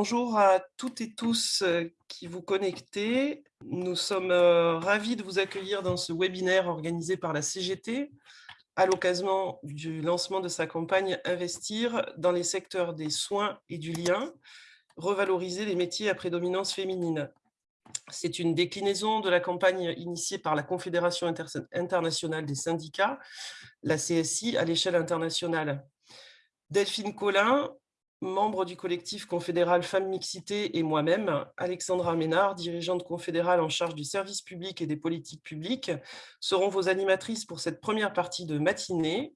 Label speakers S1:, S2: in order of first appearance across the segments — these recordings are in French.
S1: bonjour à toutes et tous qui vous connectez. Nous sommes ravis de vous accueillir dans ce webinaire organisé par la CGT à l'occasion du lancement de sa campagne Investir dans les secteurs des soins et du lien, revaloriser les métiers à prédominance féminine. C'est une déclinaison de la campagne initiée par la Confédération internationale des syndicats, la CSI, à l'échelle internationale. Delphine Collin, membre du collectif confédéral Femmes Mixité et moi-même, Alexandra Ménard, dirigeante confédérale en charge du service public et des politiques publiques, seront vos animatrices pour cette première partie de matinée.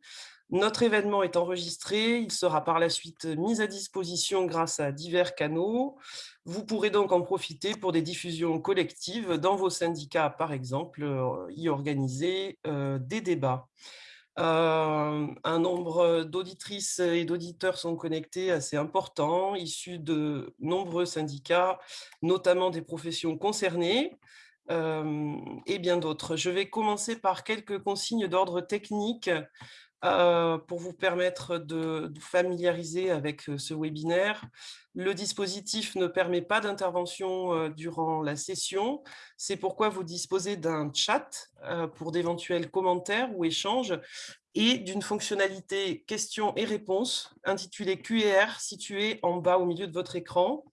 S1: Notre événement est enregistré, il sera par la suite mis à disposition grâce à divers canaux. Vous pourrez donc en profiter pour des diffusions collectives dans vos syndicats, par exemple, euh, y organiser euh, des débats. Un nombre d'auditrices et d'auditeurs sont connectés assez important, issus de nombreux syndicats, notamment des professions concernées, et bien d'autres. Je vais commencer par quelques consignes d'ordre technique euh, pour vous permettre de, familiariser avec euh, ce webinaire. Le dispositif ne permet pas d'intervention euh, durant la session. C'est pourquoi vous disposez d'un chat pour d'éventuels commentaires ou échanges et d'une fonctionnalité questions et réponses intitulée QR située en bas au milieu de votre écran.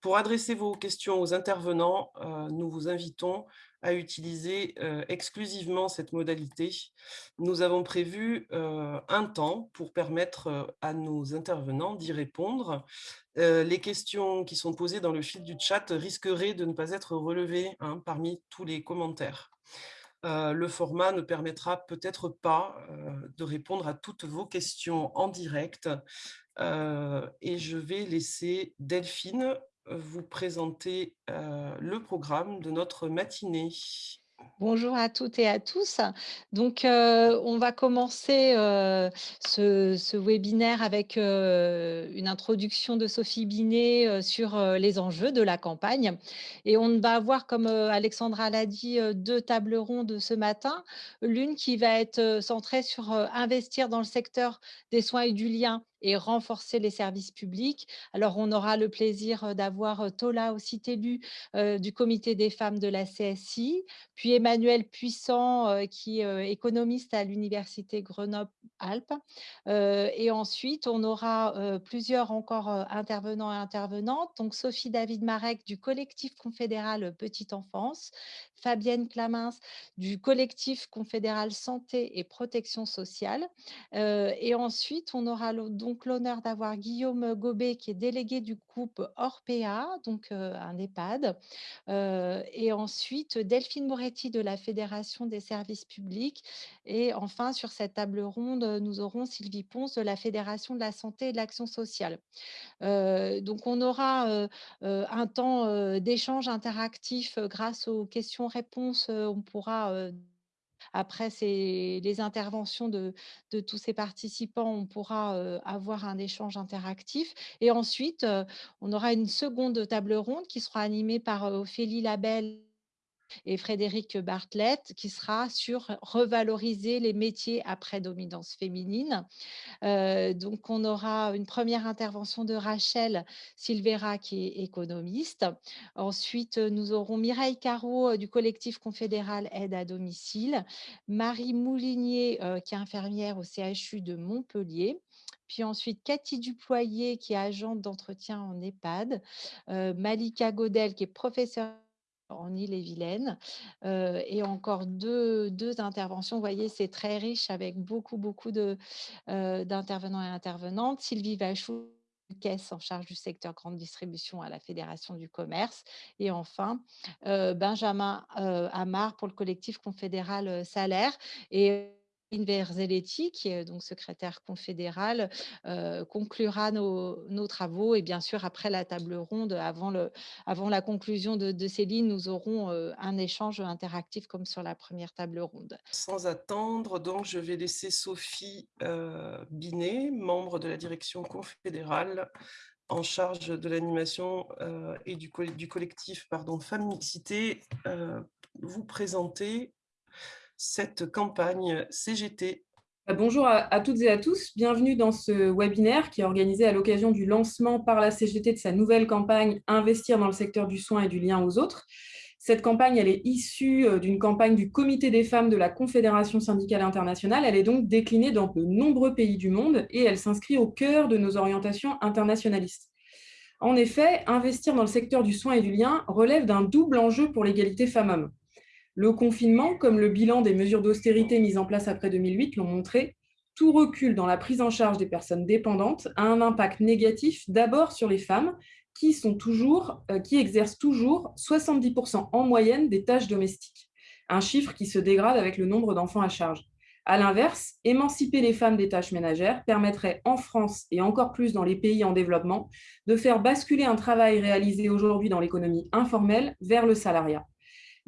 S1: Pour adresser vos questions aux intervenants, nous vous invitons à utiliser exclusivement cette modalité. Nous avons prévu un temps pour permettre à nos intervenants d'y répondre. les questions qui sont posées dans le fil du chat risqueraient de ne pas être relevées hein, parmi tous les commentaires. le format ne permettra peut-être pas de répondre à toutes vos questions en direct. et je vais laisser Delphine vous présenter le programme de notre matinée.
S2: Bonjour à toutes et à tous. Donc, euh, on va commencer euh, ce, webinaire avec euh, une introduction de Sophie Binet sur les enjeux de la campagne. Et on va avoir, comme Alexandra l'a dit, deux tables rondes ce matin. L'une qui va être centrée sur investir dans le secteur des soins et du lien et renforcer les services publics. Alors, on aura le plaisir d'avoir Tola aussi élu du comité des femmes de la CSI, puis Emmanuel Puissant, qui est économiste à l'université Grenoble-Alpes. et ensuite, on aura plusieurs encore intervenants et intervenantes. Donc, Sophie David Marek du collectif confédéral Petite Enfance, Fabienne Clamins du collectif confédéral Santé et Protection sociale. et ensuite, on aura donc l'honneur d'avoir Guillaume Gobet, qui est délégué du groupe Orpea, donc un EHPAD. et ensuite, Delphine Moretti de la Fédération des services publics. Et enfin, sur cette table ronde, nous aurons Sylvie Ponce de la Fédération de la santé et de l'action sociale. donc, on aura un temps d'échange interactif grâce aux questions-réponses. on pourra après les interventions de, tous ces participants, on pourra avoir un échange interactif. Et ensuite, on aura une seconde table ronde qui sera animée par Ophélie Labelle et Frédéric Bartlett, qui sera sur revaloriser les métiers à prédominance féminine. Euh, donc, on aura une première intervention de Rachel Silvera, qui est économiste. Ensuite, nous aurons Mireille Caro euh, du collectif confédéral Aide à domicile, Marie Moulinier, euh, qui est infirmière au CHU de Montpellier, puis ensuite Cathy Duployer, qui est agente d'entretien en EHPAD, Malika Godel, qui est professeure en Ille-et-Vilaine. et encore deux, deux, interventions. Vous voyez, c'est très riche avec beaucoup, beaucoup d'intervenants et intervenantes. Sylvie Vachou, caisse en charge du secteur grande distribution à la Fédération du commerce. Et enfin, Benjamin Amar pour le collectif confédéral Salaire. Et Verzelletti, qui est donc secrétaire confédéral, euh, conclura nos, travaux. Et bien sûr, après la table ronde, avant, le, avant la conclusion de, Céline, nous aurons un échange interactif comme sur la première table ronde.
S1: Sans attendre, donc, je vais laisser Sophie Binet, membre de la direction confédérale, en charge de l'animation et du, du, collectif pardon, Femmes Mixité, vous présenter cette campagne CGT
S3: Bonjour à, toutes et à tous, bienvenue dans ce webinaire qui est organisé à l'occasion du lancement par la CGT de sa nouvelle campagne « Investir dans le secteur du soin et du lien aux autres ». Cette campagne elle est issue euh, d'une campagne du Comité des femmes de la Confédération syndicale internationale. Elle est donc déclinée dans de nombreux pays du monde et elle s'inscrit au cœur de nos orientations internationalistes. En effet, investir dans le secteur du soin et du lien relève d'un double enjeu pour l'égalité femmes-hommes. Le confinement, comme le bilan des mesures d'austérité mises en place après 2008 l'ont montré, tout recul dans la prise en charge des personnes dépendantes a un impact négatif d'abord sur les femmes qui, euh, exercent toujours 70% en moyenne des tâches domestiques, un chiffre qui se dégrade avec le nombre d'enfants à charge. À l'inverse, émanciper les femmes des tâches ménagères permettrait en France et encore plus dans les pays en développement de faire basculer un travail réalisé aujourd'hui dans l'économie informelle vers le salariat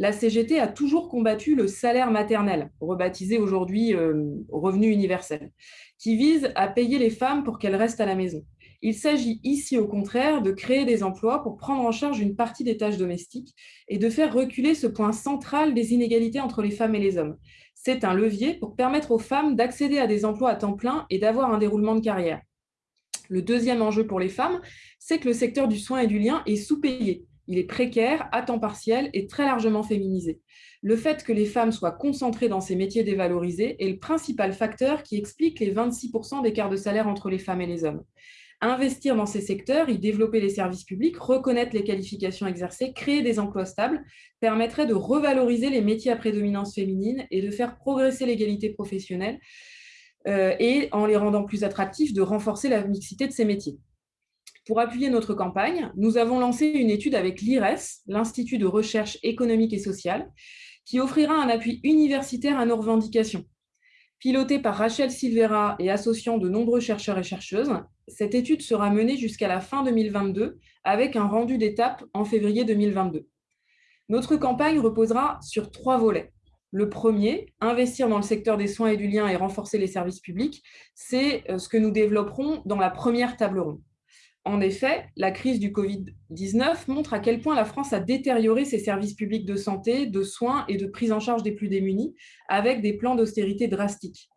S3: la CGT a toujours combattu le salaire maternel, rebaptisé aujourd'hui euh, revenu universel, qui vise à payer les femmes pour qu'elles restent à la maison. Il s'agit ici, au contraire, de créer des emplois pour prendre en charge une partie des tâches domestiques et de faire reculer ce point central des inégalités entre les femmes et les hommes. C'est un levier pour permettre aux femmes d'accéder à des emplois à temps plein et d'avoir un déroulement de carrière. Le deuxième enjeu pour les femmes, c'est que le secteur du soin et du lien est sous-payé il est précaire, à temps partiel et très largement féminisé. Le fait que les femmes soient concentrées dans ces métiers dévalorisés est le principal facteur qui explique les 26% d'écart de salaire entre les femmes et les hommes. Investir dans ces secteurs, y développer les services publics, reconnaître les qualifications exercées, créer des emplois stables, permettrait de revaloriser les métiers à prédominance féminine et de faire progresser l'égalité professionnelle euh, et, en les rendant plus attractifs, de renforcer la mixité de ces métiers. Pour appuyer notre campagne, nous avons lancé une étude avec l'IRES, l'Institut de recherche économique et sociale, qui offrira un appui universitaire à nos revendications. Pilotée par Rachel Silvera et associant de nombreux chercheurs et chercheuses, cette étude sera menée jusqu'à la fin 2022 avec un rendu d'étape en février 2022. Notre campagne reposera sur trois volets. Le premier, investir dans le secteur des soins et du lien et renforcer les services publics, c'est euh, ce que nous développerons dans la première table ronde. En effet, la crise du Covid-19 montre à quel point la France a détérioré ses services publics de santé, de soins et de prise en charge des plus démunis, avec des plans d'austérité drastiques.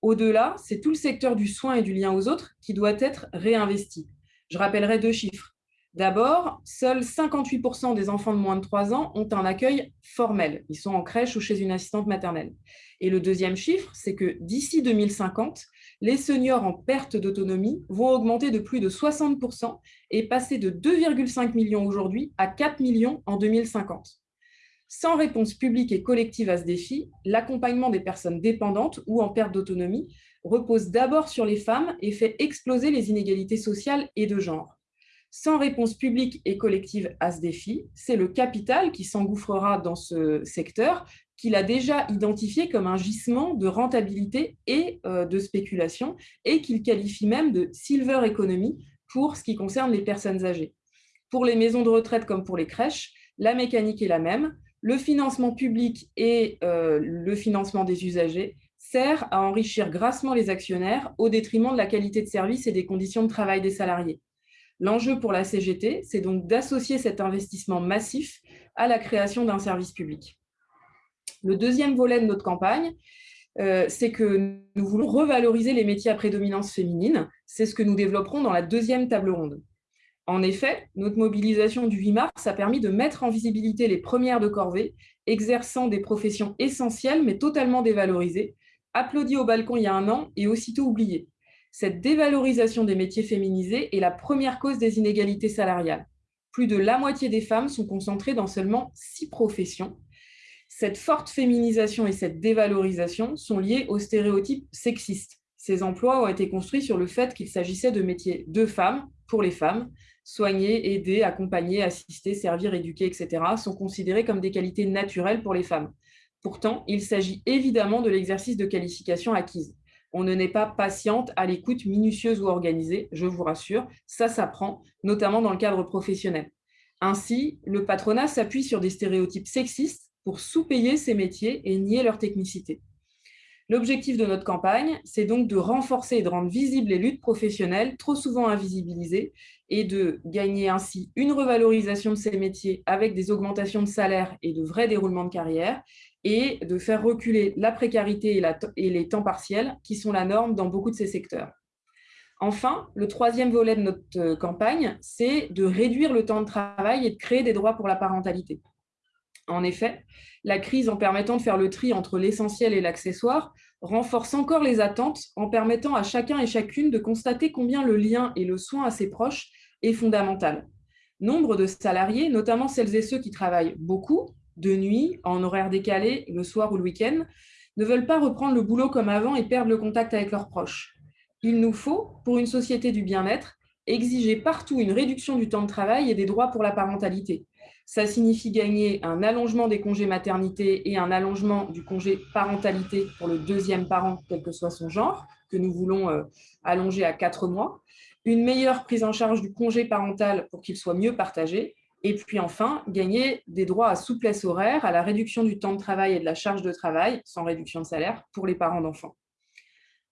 S3: Au-delà, c'est tout le secteur du soin et du lien aux autres qui doit être réinvesti. Je rappellerai deux chiffres. D'abord, seuls 58% des enfants de moins de 3 ans ont un accueil formel. Ils sont en crèche ou chez une assistante maternelle. Et le deuxième chiffre, c'est que d'ici 2050, les seniors en perte d'autonomie vont augmenter de plus de 60% et passer de 2,5 millions aujourd'hui à 4 millions en 2050. Sans réponse publique et collective à ce défi, l'accompagnement des personnes dépendantes ou en perte d'autonomie repose d'abord sur les femmes et fait exploser les inégalités sociales et de genre. Sans réponse publique et collective à ce défi, c'est le capital qui s'engouffrera dans ce secteur qu'il a déjà identifié comme un gisement de rentabilité et euh, de spéculation, et qu'il qualifie même de « silver economy » pour ce qui concerne les personnes âgées. Pour les maisons de retraite comme pour les crèches, la mécanique est la même. Le financement public et euh, le financement des usagers sert à enrichir grassement les actionnaires au détriment de la qualité de service et des conditions de travail des salariés. L'enjeu pour la CGT, c'est donc d'associer cet investissement massif à la création d'un service public. Le deuxième volet de notre campagne, euh, c'est que nous voulons revaloriser les métiers à prédominance féminine. C'est ce que nous développerons dans la deuxième table ronde. En effet, notre mobilisation du 8 mars a permis de mettre en visibilité les premières de corvée, exerçant des professions essentielles mais totalement dévalorisées, applaudies au balcon il y a un an et aussitôt oubliées. Cette dévalorisation des métiers féminisés est la première cause des inégalités salariales. Plus de la moitié des femmes sont concentrées dans seulement six professions, cette forte féminisation et cette dévalorisation sont liées aux stéréotypes sexistes. Ces emplois ont été construits sur le fait qu'il s'agissait de métiers de femmes, pour les femmes. Soigner, aider, accompagner, assister, servir, éduquer, etc. sont considérés comme des qualités naturelles pour les femmes. Pourtant, il s'agit évidemment de l'exercice de qualification acquise. On ne naît pas patiente, à l'écoute, minutieuse ou organisée, je vous rassure, ça s'apprend, notamment dans le cadre professionnel. Ainsi, le patronat s'appuie sur des stéréotypes sexistes pour sous-payer ces métiers et nier leur technicité. L'objectif de notre campagne, c'est donc de renforcer et de rendre visibles les luttes professionnelles trop souvent invisibilisées et de gagner ainsi une revalorisation de ces métiers avec des augmentations de salaire et de vrais déroulements de carrière et de faire reculer la précarité et, les temps partiels qui sont la norme dans beaucoup de ces secteurs. Enfin, le troisième volet de notre euh, campagne, c'est de réduire le temps de travail et de créer des droits pour la parentalité. En effet, la crise, en permettant de faire le tri entre l'essentiel et l'accessoire, renforce encore les attentes en permettant à chacun et chacune de constater combien le lien et le soin à ses proches est fondamental. Nombre de salariés, notamment celles et ceux qui travaillent beaucoup, de nuit, en horaire décalé, le soir ou le week-end, ne veulent pas reprendre le boulot comme avant et perdre le contact avec leurs proches. Il nous faut, pour une société du bien-être, exiger partout une réduction du temps de travail et des droits pour la parentalité. Ça signifie gagner un allongement des congés maternité et un allongement du congé parentalité pour le deuxième parent, quel que soit son genre, que nous voulons euh, allonger à quatre mois, une meilleure prise en charge du congé parental pour qu'il soit mieux partagé, et puis enfin, gagner des droits à souplesse horaire, à la réduction du temps de travail et de la charge de travail, sans réduction de salaire, pour les parents d'enfants.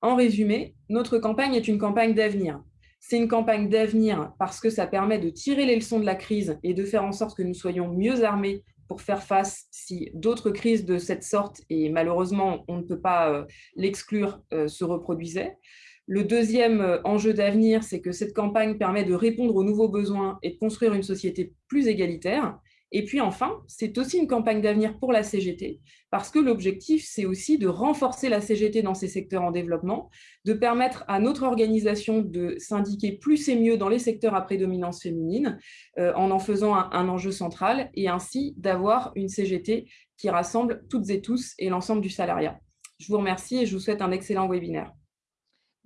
S3: En résumé, notre campagne est une campagne d'avenir. C'est une campagne d'avenir parce que ça permet de tirer les leçons de la crise et de faire en sorte que nous soyons mieux armés pour faire face si d'autres crises de cette sorte, et malheureusement, on ne peut pas euh, l'exclure, euh, se reproduisaient. Le deuxième euh, enjeu d'avenir, c'est que cette campagne permet de répondre aux nouveaux besoins et de construire une société plus égalitaire. Et puis enfin, c'est aussi une campagne d'avenir pour la CGT, parce que l'objectif, c'est aussi de renforcer la CGT dans ces secteurs en développement, de permettre à notre organisation de s'indiquer plus et mieux dans les secteurs à prédominance féminine, euh, en en faisant un enjeu central, et ainsi d'avoir une CGT qui rassemble toutes et tous et l'ensemble du salariat. Je vous remercie et je vous souhaite un excellent webinaire.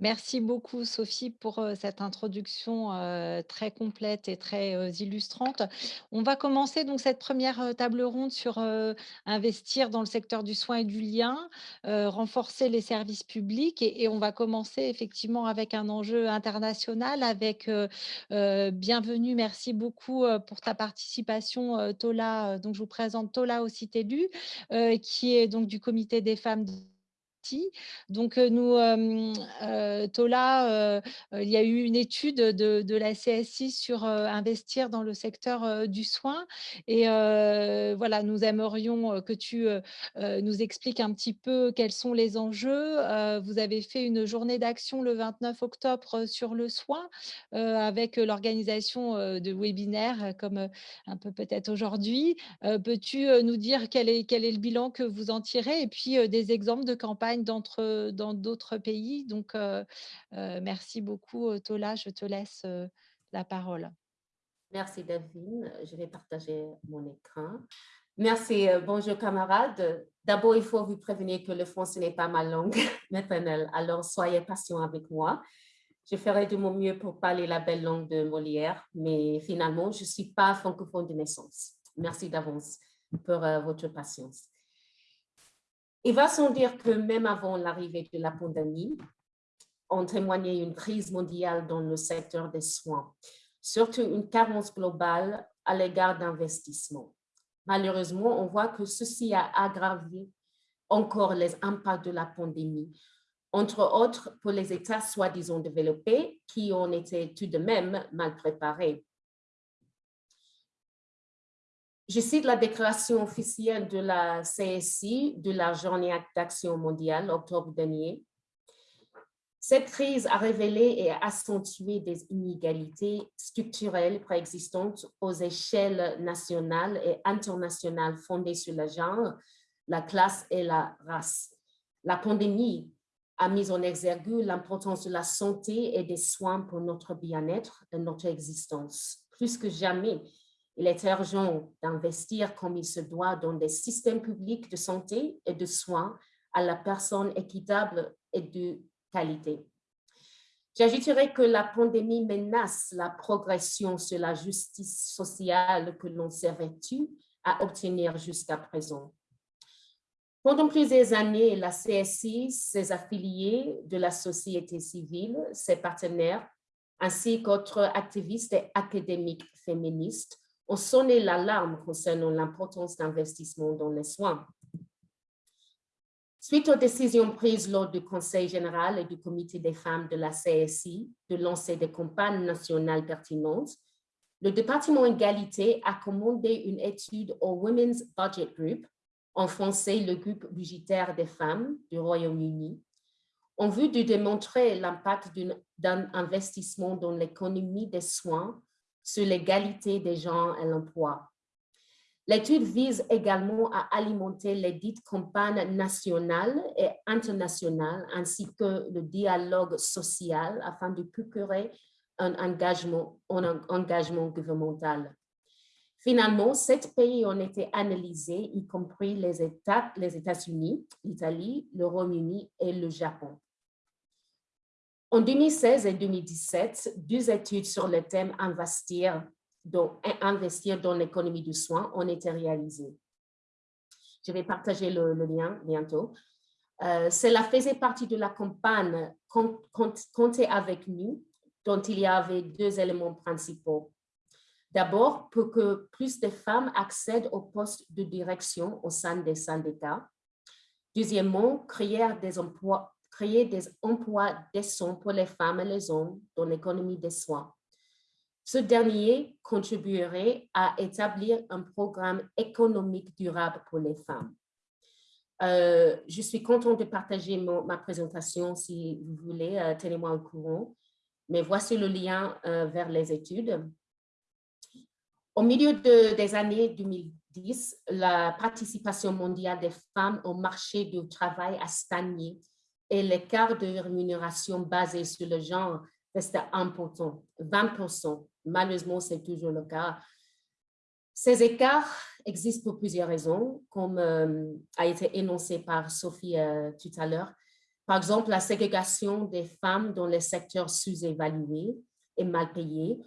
S2: Merci beaucoup Sophie pour cette introduction très complète et très illustrante. On va commencer donc cette première table ronde sur investir dans le secteur du soin et du lien, renforcer les services publics et, on va commencer effectivement avec un enjeu international avec bienvenue, merci beaucoup pour ta participation Tola, donc je vous présente Tola Ocitelu qui est donc du comité des femmes donc, nous, Tola, il y a eu une étude de, la CSI sur investir dans le secteur du soin. Et voilà, nous aimerions que tu nous expliques un petit peu quels sont les enjeux. vous avez fait une journée d'action le 29 octobre sur le soin avec l'organisation de webinaires comme un peu peut-être aujourd'hui. Peux-tu nous dire quel est, quel est le bilan que vous en tirez et puis des exemples de campagnes dans d'autres pays. Donc, merci beaucoup, Tola. Je te laisse la parole.
S4: Merci, Delphine. Je vais partager mon écran. Merci. Bonjour, camarades. D'abord, il faut vous prévenir que le français n'est pas ma langue maternelle, alors soyez patient avec moi. Je ferai de mon mieux pour parler la belle langue de Molière, mais finalement, je ne suis pas francophone de naissance. Merci d'avance pour votre patience. Il va sans dire que même avant l'arrivée de la pandémie, on témoignait une crise mondiale dans le secteur des soins, surtout une carence globale à l'égard d'investissement. Malheureusement, on voit que ceci a aggravé encore les impacts de la pandémie, entre autres pour les États soi-disant développés qui ont été tout de même mal préparés. Je cite la déclaration officielle de la CSI de la Journée d'action mondiale, octobre dernier. Cette crise a révélé et accentué des inégalités structurelles préexistantes aux échelles nationales et internationales fondées sur le genre, la classe et la race. La pandémie a mis en exergue l'importance de la santé et des soins pour notre bien-être et notre existence. Plus que jamais, il est urgent d'investir comme il se doit dans des systèmes publics de santé et de soins à la personne équitable et de qualité. J'ajouterai que la pandémie menace la progression sur la justice sociale que l'on s'est vêtu à obtenir jusqu'à présent. Pendant plusieurs années, la CSI, ses affiliés de la société civile, ses partenaires, ainsi qu'autres activistes et académiques féministes ont sonné l'alarme concernant l'importance d'investissement dans les soins. Suite aux décisions prises lors du Conseil général et du Comité des femmes de la CSI de lancer des campagnes nationales pertinentes, le département égalité a commandé une étude au Women's Budget Group en français le groupe budgétaire des femmes du Royaume-Uni, en vue de démontrer l'impact d'un investissement dans l'économie des soins sur l'égalité des genres et l'emploi. L'étude vise également à alimenter les dites campagnes nationales et internationales ainsi que le dialogue social afin de procurer un engagement, un engagement gouvernemental. Finalement, sept pays ont été analysés, y compris les États-Unis, l'Italie, le Royaume-Uni et le Japon. En 2016 et 2017, deux études sur le thème investir dans, l'économie du soin ont été réalisées. Je vais partager le, lien bientôt. Euh, cela faisait partie de la campagne Comptez avec nous, dont il y avait deux éléments principaux. D'abord, pour que plus de femmes accèdent aux postes de direction au sein des syndicats. Deuxièmement, créer des emplois, créer des emplois décents pour les femmes et les hommes dans l'économie des soins. Ce dernier contribuerait à établir un programme économique durable pour les femmes. Euh, je suis contente de partager ma présentation si vous voulez, euh, tenez-moi au courant. Mais voici le lien euh, vers les études. Au milieu des années 2010, la participation mondiale des femmes au marché du travail a stagné et l'écart de rémunération basé sur le genre reste important, 20%. Malheureusement, c'est toujours le cas. Ces écarts existent pour plusieurs raisons, comme euh, a été énoncé par Sophie euh, tout à l'heure. Par exemple, la ségrégation des femmes dans les secteurs sous-évalués et mal payés,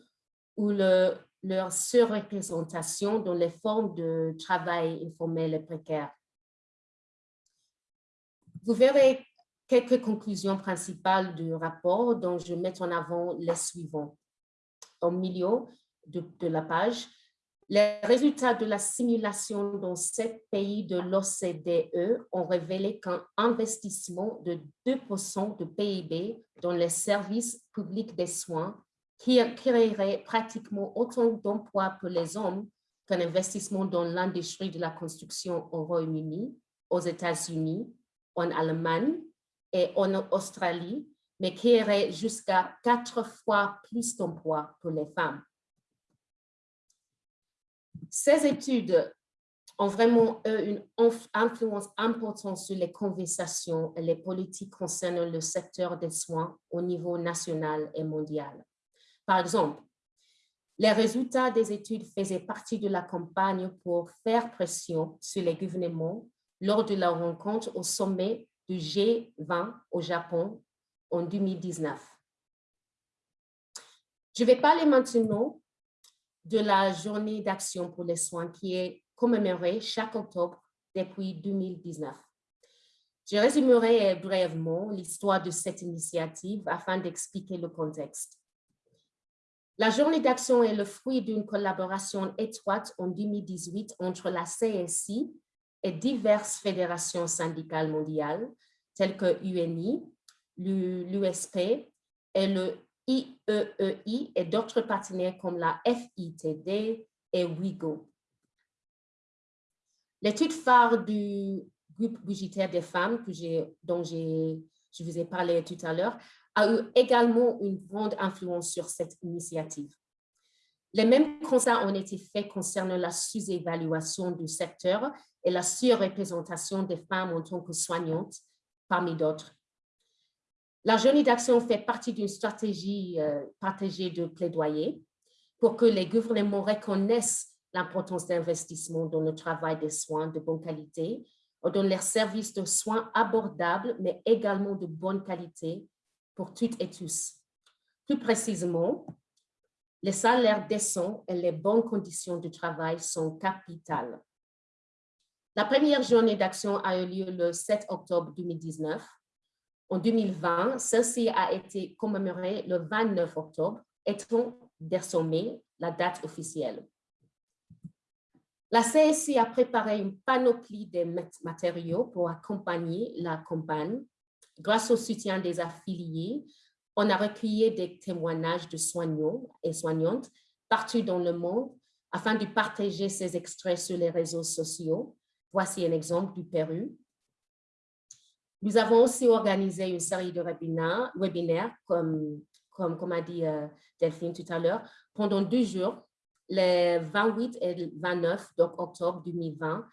S4: ou le, leur surreprésentation dans les formes de travail informel et précaire. Vous verrez quelques conclusions principales du rapport dont je mets en avant les suivants. Au milieu de, la page, les résultats de la simulation dans sept pays de l'OCDE ont révélé qu'un investissement de 2% de PIB dans les services publics des soins qui créerait pratiquement autant d'emplois pour les hommes qu'un investissement dans l'industrie de la construction au Royaume-Uni, aux États-Unis, en Allemagne et en Australie, mais qui aurait jusqu'à quatre fois plus d'emplois pour les femmes. Ces études ont vraiment eu une influence importante sur les conversations et les politiques concernant le secteur des soins au niveau national et mondial. Par exemple, les résultats des études faisaient partie de la campagne pour faire pression sur les gouvernements lors de la rencontre au sommet du G20 au Japon en 2019. Je vais parler maintenant de la journée d'action pour les soins qui est commémorée chaque octobre depuis 2019. Je résumerai brièvement l'histoire de cette initiative afin d'expliquer le contexte. La journée d'action est le fruit d'une collaboration étroite en 2018 entre la CSI et diverses fédérations syndicales mondiales, telles que UNI, l'USP et le IEEI e et d'autres partenaires comme la FITD et WIGO. L'étude phare du groupe budgétaire des femmes dont je vous ai parlé tout à l'heure a eu également une grande influence sur cette initiative. Les mêmes constats ont été faits concernant la sous-évaluation du secteur et la surreprésentation des femmes en tant que soignantes, parmi d'autres. La journée d'action fait partie d'une stratégie euh, partagée de plaidoyer pour que les gouvernements reconnaissent l'importance d'investissement dans le travail des soins de bonne qualité, dans les services de soins abordables, mais également de bonne qualité pour toutes et tous. Plus précisément, les salaires décents et les bonnes conditions de travail sont capitales. La première journée d'action a eu lieu le 7 octobre 2019. En 2020, celle-ci a été commémorée le 29 octobre, étant désormais la date officielle. La CSI a préparé une panoplie de matériaux pour accompagner la campagne Grâce au soutien des affiliés, on a recueilli des témoignages de soignants et soignantes partout dans le monde afin de partager ces extraits sur les réseaux sociaux Voici un exemple du Pérou. Nous avons aussi organisé une série de webinaires, webinaires comme, a dit euh, Delphine tout à l'heure, pendant deux jours, les 28 et 29 octobre 2020,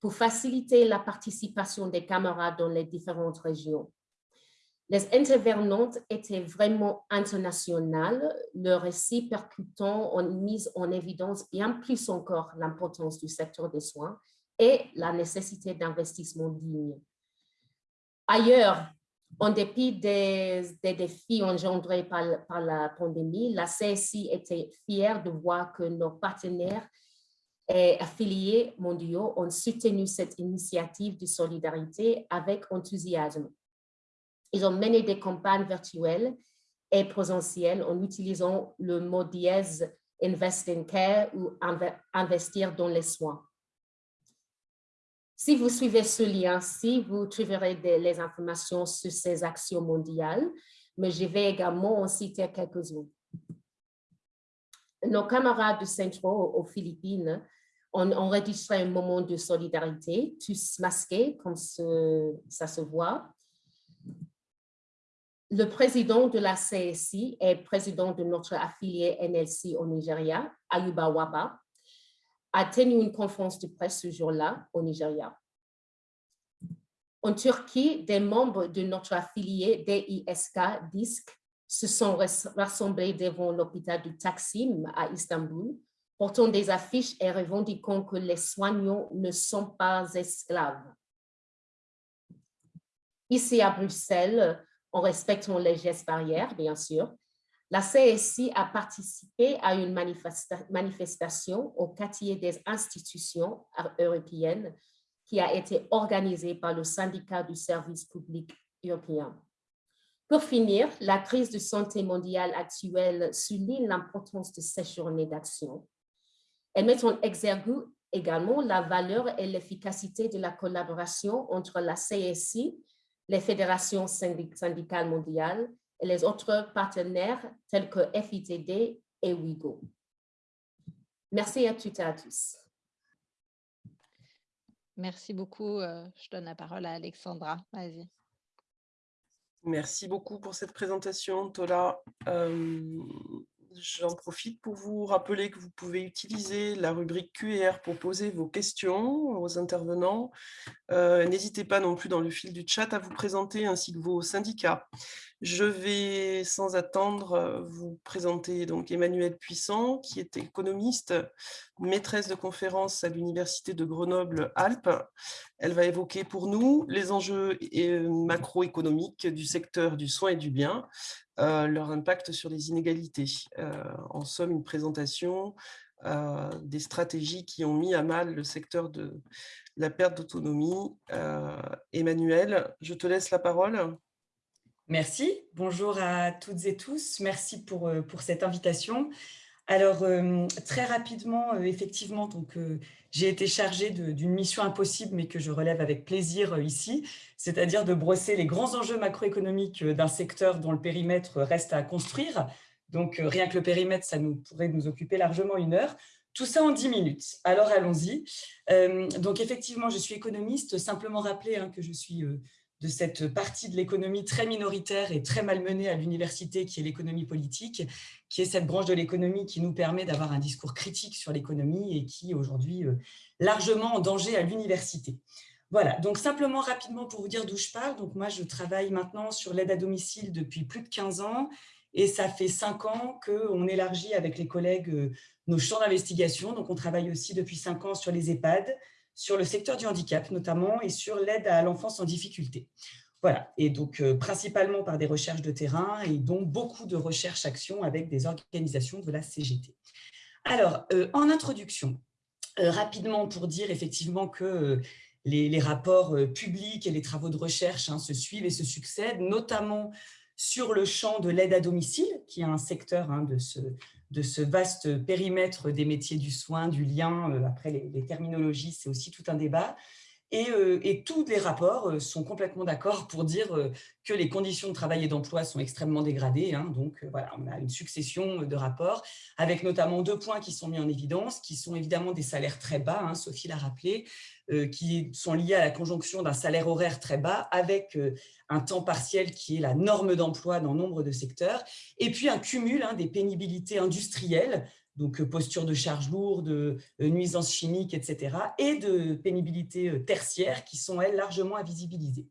S4: pour faciliter la participation des camarades dans les différentes régions. Les intervenantes étaient vraiment internationales. Le récit percutant ont mis en évidence bien plus encore l'importance du secteur des soins et la nécessité d'investissement digne. Ailleurs, en dépit des, défis engendrés par, par, la pandémie, la CSI était fière de voir que nos partenaires et affiliés mondiaux ont soutenu cette initiative de solidarité avec enthousiasme. Ils ont mené des campagnes virtuelles et présentielles en utilisant le mot dièse « invest in care » ou « investir dans les soins ». Si vous suivez ce lien-ci, vous trouverez les informations sur ces actions mondiales, mais je vais également en citer quelques-unes. Nos camarades du Centro aux Philippines ont enregistré un moment de solidarité, tous masqués, comme ça se voit. Le président de la CSI et président de notre affilié NLC au Nigeria, Ayuba Waba, a tenu une conférence de presse ce jour-là au Nigeria. En Turquie, des membres de notre affilié DISK, DISC, se sont rassemblés devant l'hôpital du Taksim à Istanbul, portant des affiches et revendiquant que les soignants ne sont pas esclaves. Ici à Bruxelles, en respectant les gestes barrières, bien sûr, la CSI a participé à une manifestation au quartier des institutions européennes qui a été organisée par le syndicat du service public européen. Pour finir, la crise de santé mondiale actuelle souligne l'importance de ces journées d'action. Elle met en exergue également la valeur et l'efficacité de la collaboration entre la CSI, les fédérations syndicales mondiales et les autres partenaires tels que FITD et WIGO. Merci à toutes et à tous.
S2: Merci beaucoup. Euh, je donne la parole à Alexandra. Vas-y.
S1: Merci beaucoup pour cette présentation, Tola. Euh, j'en profite pour vous rappeler que vous pouvez utiliser la rubrique QR pour poser vos questions aux intervenants. Euh, n'hésitez pas non plus dans le fil du chat à vous présenter ainsi que vos syndicats. Je vais sans attendre euh, vous présenter donc Emmanuelle Puissant, qui est économiste, maîtresse de conférence à l'Université de Grenoble-Alpes. Elle va évoquer pour nous les enjeux euh, macroéconomiques du secteur du soin et du bien, euh, leur impact sur les inégalités. en somme, une présentation des stratégies qui ont mis à mal le secteur de la perte d'autonomie. Emmanuelle, je te laisse la parole.
S5: Merci. Bonjour à toutes et tous. Merci pour, euh, pour cette invitation. Alors, euh, très rapidement, euh, effectivement, j'ai été chargée d'une mission impossible, mais que je relève avec plaisir ici, c'est-à-dire de brosser les grands enjeux macroéconomiques d'un secteur dont le périmètre reste à construire. Donc, rien que le périmètre, ça nous pourrait nous occuper largement une heure. Tout ça en 10 minutes. Alors, allons-y. donc, effectivement, je suis économiste. Simplement rappeler hein, que je suis de cette partie de l'économie très minoritaire et très malmenée à l'université qui est l'économie politique, qui est cette branche de l'économie qui nous permet d'avoir un discours critique sur l'économie et qui est aujourd'hui euh, largement en danger à l'université. Voilà, donc simplement rapidement pour vous dire d'où je parle, donc moi je travaille maintenant sur l'aide à domicile depuis plus de 15 ans et ça fait 5 ans qu'on élargit avec les collègues euh, nos champs d'investigation, donc on travaille aussi depuis 5 ans sur les EHPAD, sur le secteur du handicap notamment et sur l'aide à l'enfance en difficulté. Voilà, et donc euh, principalement par des recherches de terrain et donc beaucoup de recherches-actions avec des organisations de la CGT. Alors, euh, en introduction, euh, rapidement pour dire effectivement que les, rapports publics et les travaux de recherche hein, se suivent et se succèdent, notamment sur le champ de l'aide à domicile, qui est un secteur hein, de ce, de ce vaste périmètre des métiers du soin, du lien, euh, après les, terminologies, c'est aussi tout un débat. Et, et, tous les rapports sont complètement d'accord pour dire que les conditions de travail et d'emploi sont extrêmement dégradées. Hein. donc voilà, on a une succession de rapports avec notamment deux points qui sont mis en évidence, qui sont évidemment des salaires très bas, hein, Sophie l'a rappelé, qui sont liés à la conjonction d'un salaire horaire très bas avec un temps partiel qui est la norme d'emploi dans nombre de secteurs, et puis un cumul hein, des pénibilités industrielles donc euh, posture de charge lourde, euh, nuisances chimiques, etc., et de pénibilité euh, tertiaire qui sont, elles, largement invisibilisées.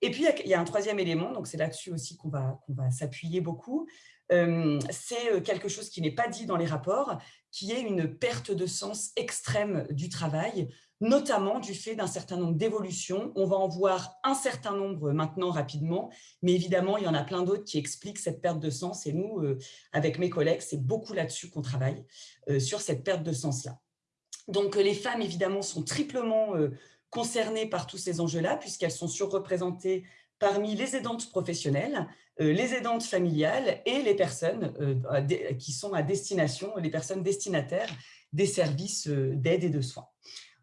S5: Et puis, il y a un troisième élément, donc c'est là-dessus aussi qu'on va, va s'appuyer beaucoup, c'est quelque chose qui n'est pas dit dans les rapports, qui est une perte de sens extrême du travail, notamment du fait d'un certain nombre d'évolutions. On va en voir un certain nombre maintenant rapidement, mais évidemment, il y en a plein d'autres qui expliquent cette perte de sens. Et nous, euh, avec mes collègues, c'est beaucoup là-dessus qu'on travaille, euh, sur cette perte de sens-là. Donc, euh, les femmes, évidemment, sont triplement concernées par tous ces enjeux-là, puisqu'elles sont surreprésentées parmi les aidantes professionnelles, les aidantes familiales et les personnes qui sont à destination, les personnes destinataires des services d'aide et de soins.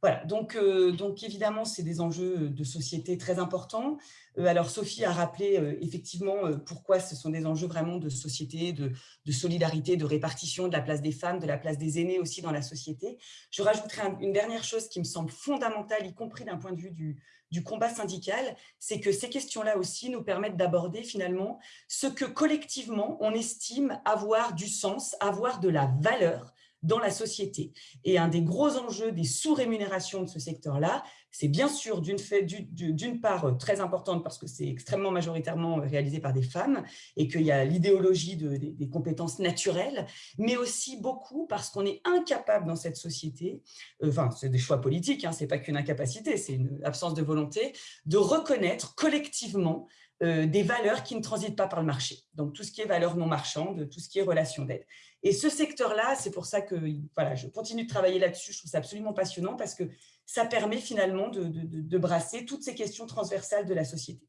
S5: Voilà, donc, euh, donc évidemment, c'est des enjeux de société très importants. Euh, alors, Sophie a rappelé euh, effectivement pourquoi ce sont des enjeux vraiment de société, de, solidarité, de répartition de la place des femmes, de la place des aînés aussi dans la société. Je rajouterai une dernière chose qui me semble fondamentale, y compris d'un point de vue du, du combat syndical, c'est que ces questions-là aussi nous permettent d'aborder finalement ce que collectivement on estime avoir du sens, avoir de la valeur dans la société. Et un des gros enjeux des sous-rémunérations de ce secteur-là, c'est bien sûr d'une part euh, très importante parce que c'est extrêmement majoritairement réalisé par des femmes et qu'il y a l'idéologie des, compétences naturelles, mais aussi beaucoup parce qu'on est incapable dans cette société, euh, enfin c'est des choix politiques, hein, c'est pas qu'une incapacité, c'est une absence de volonté, de reconnaître collectivement euh, des valeurs qui ne transitent pas par le marché. Donc, tout ce qui est valeurs non marchandes, tout ce qui est relation d'aide. Et ce secteur-là, c'est pour ça que voilà, je continue de travailler là-dessus. Je trouve ça absolument passionnant parce que ça permet finalement de, brasser toutes ces questions transversales de la société.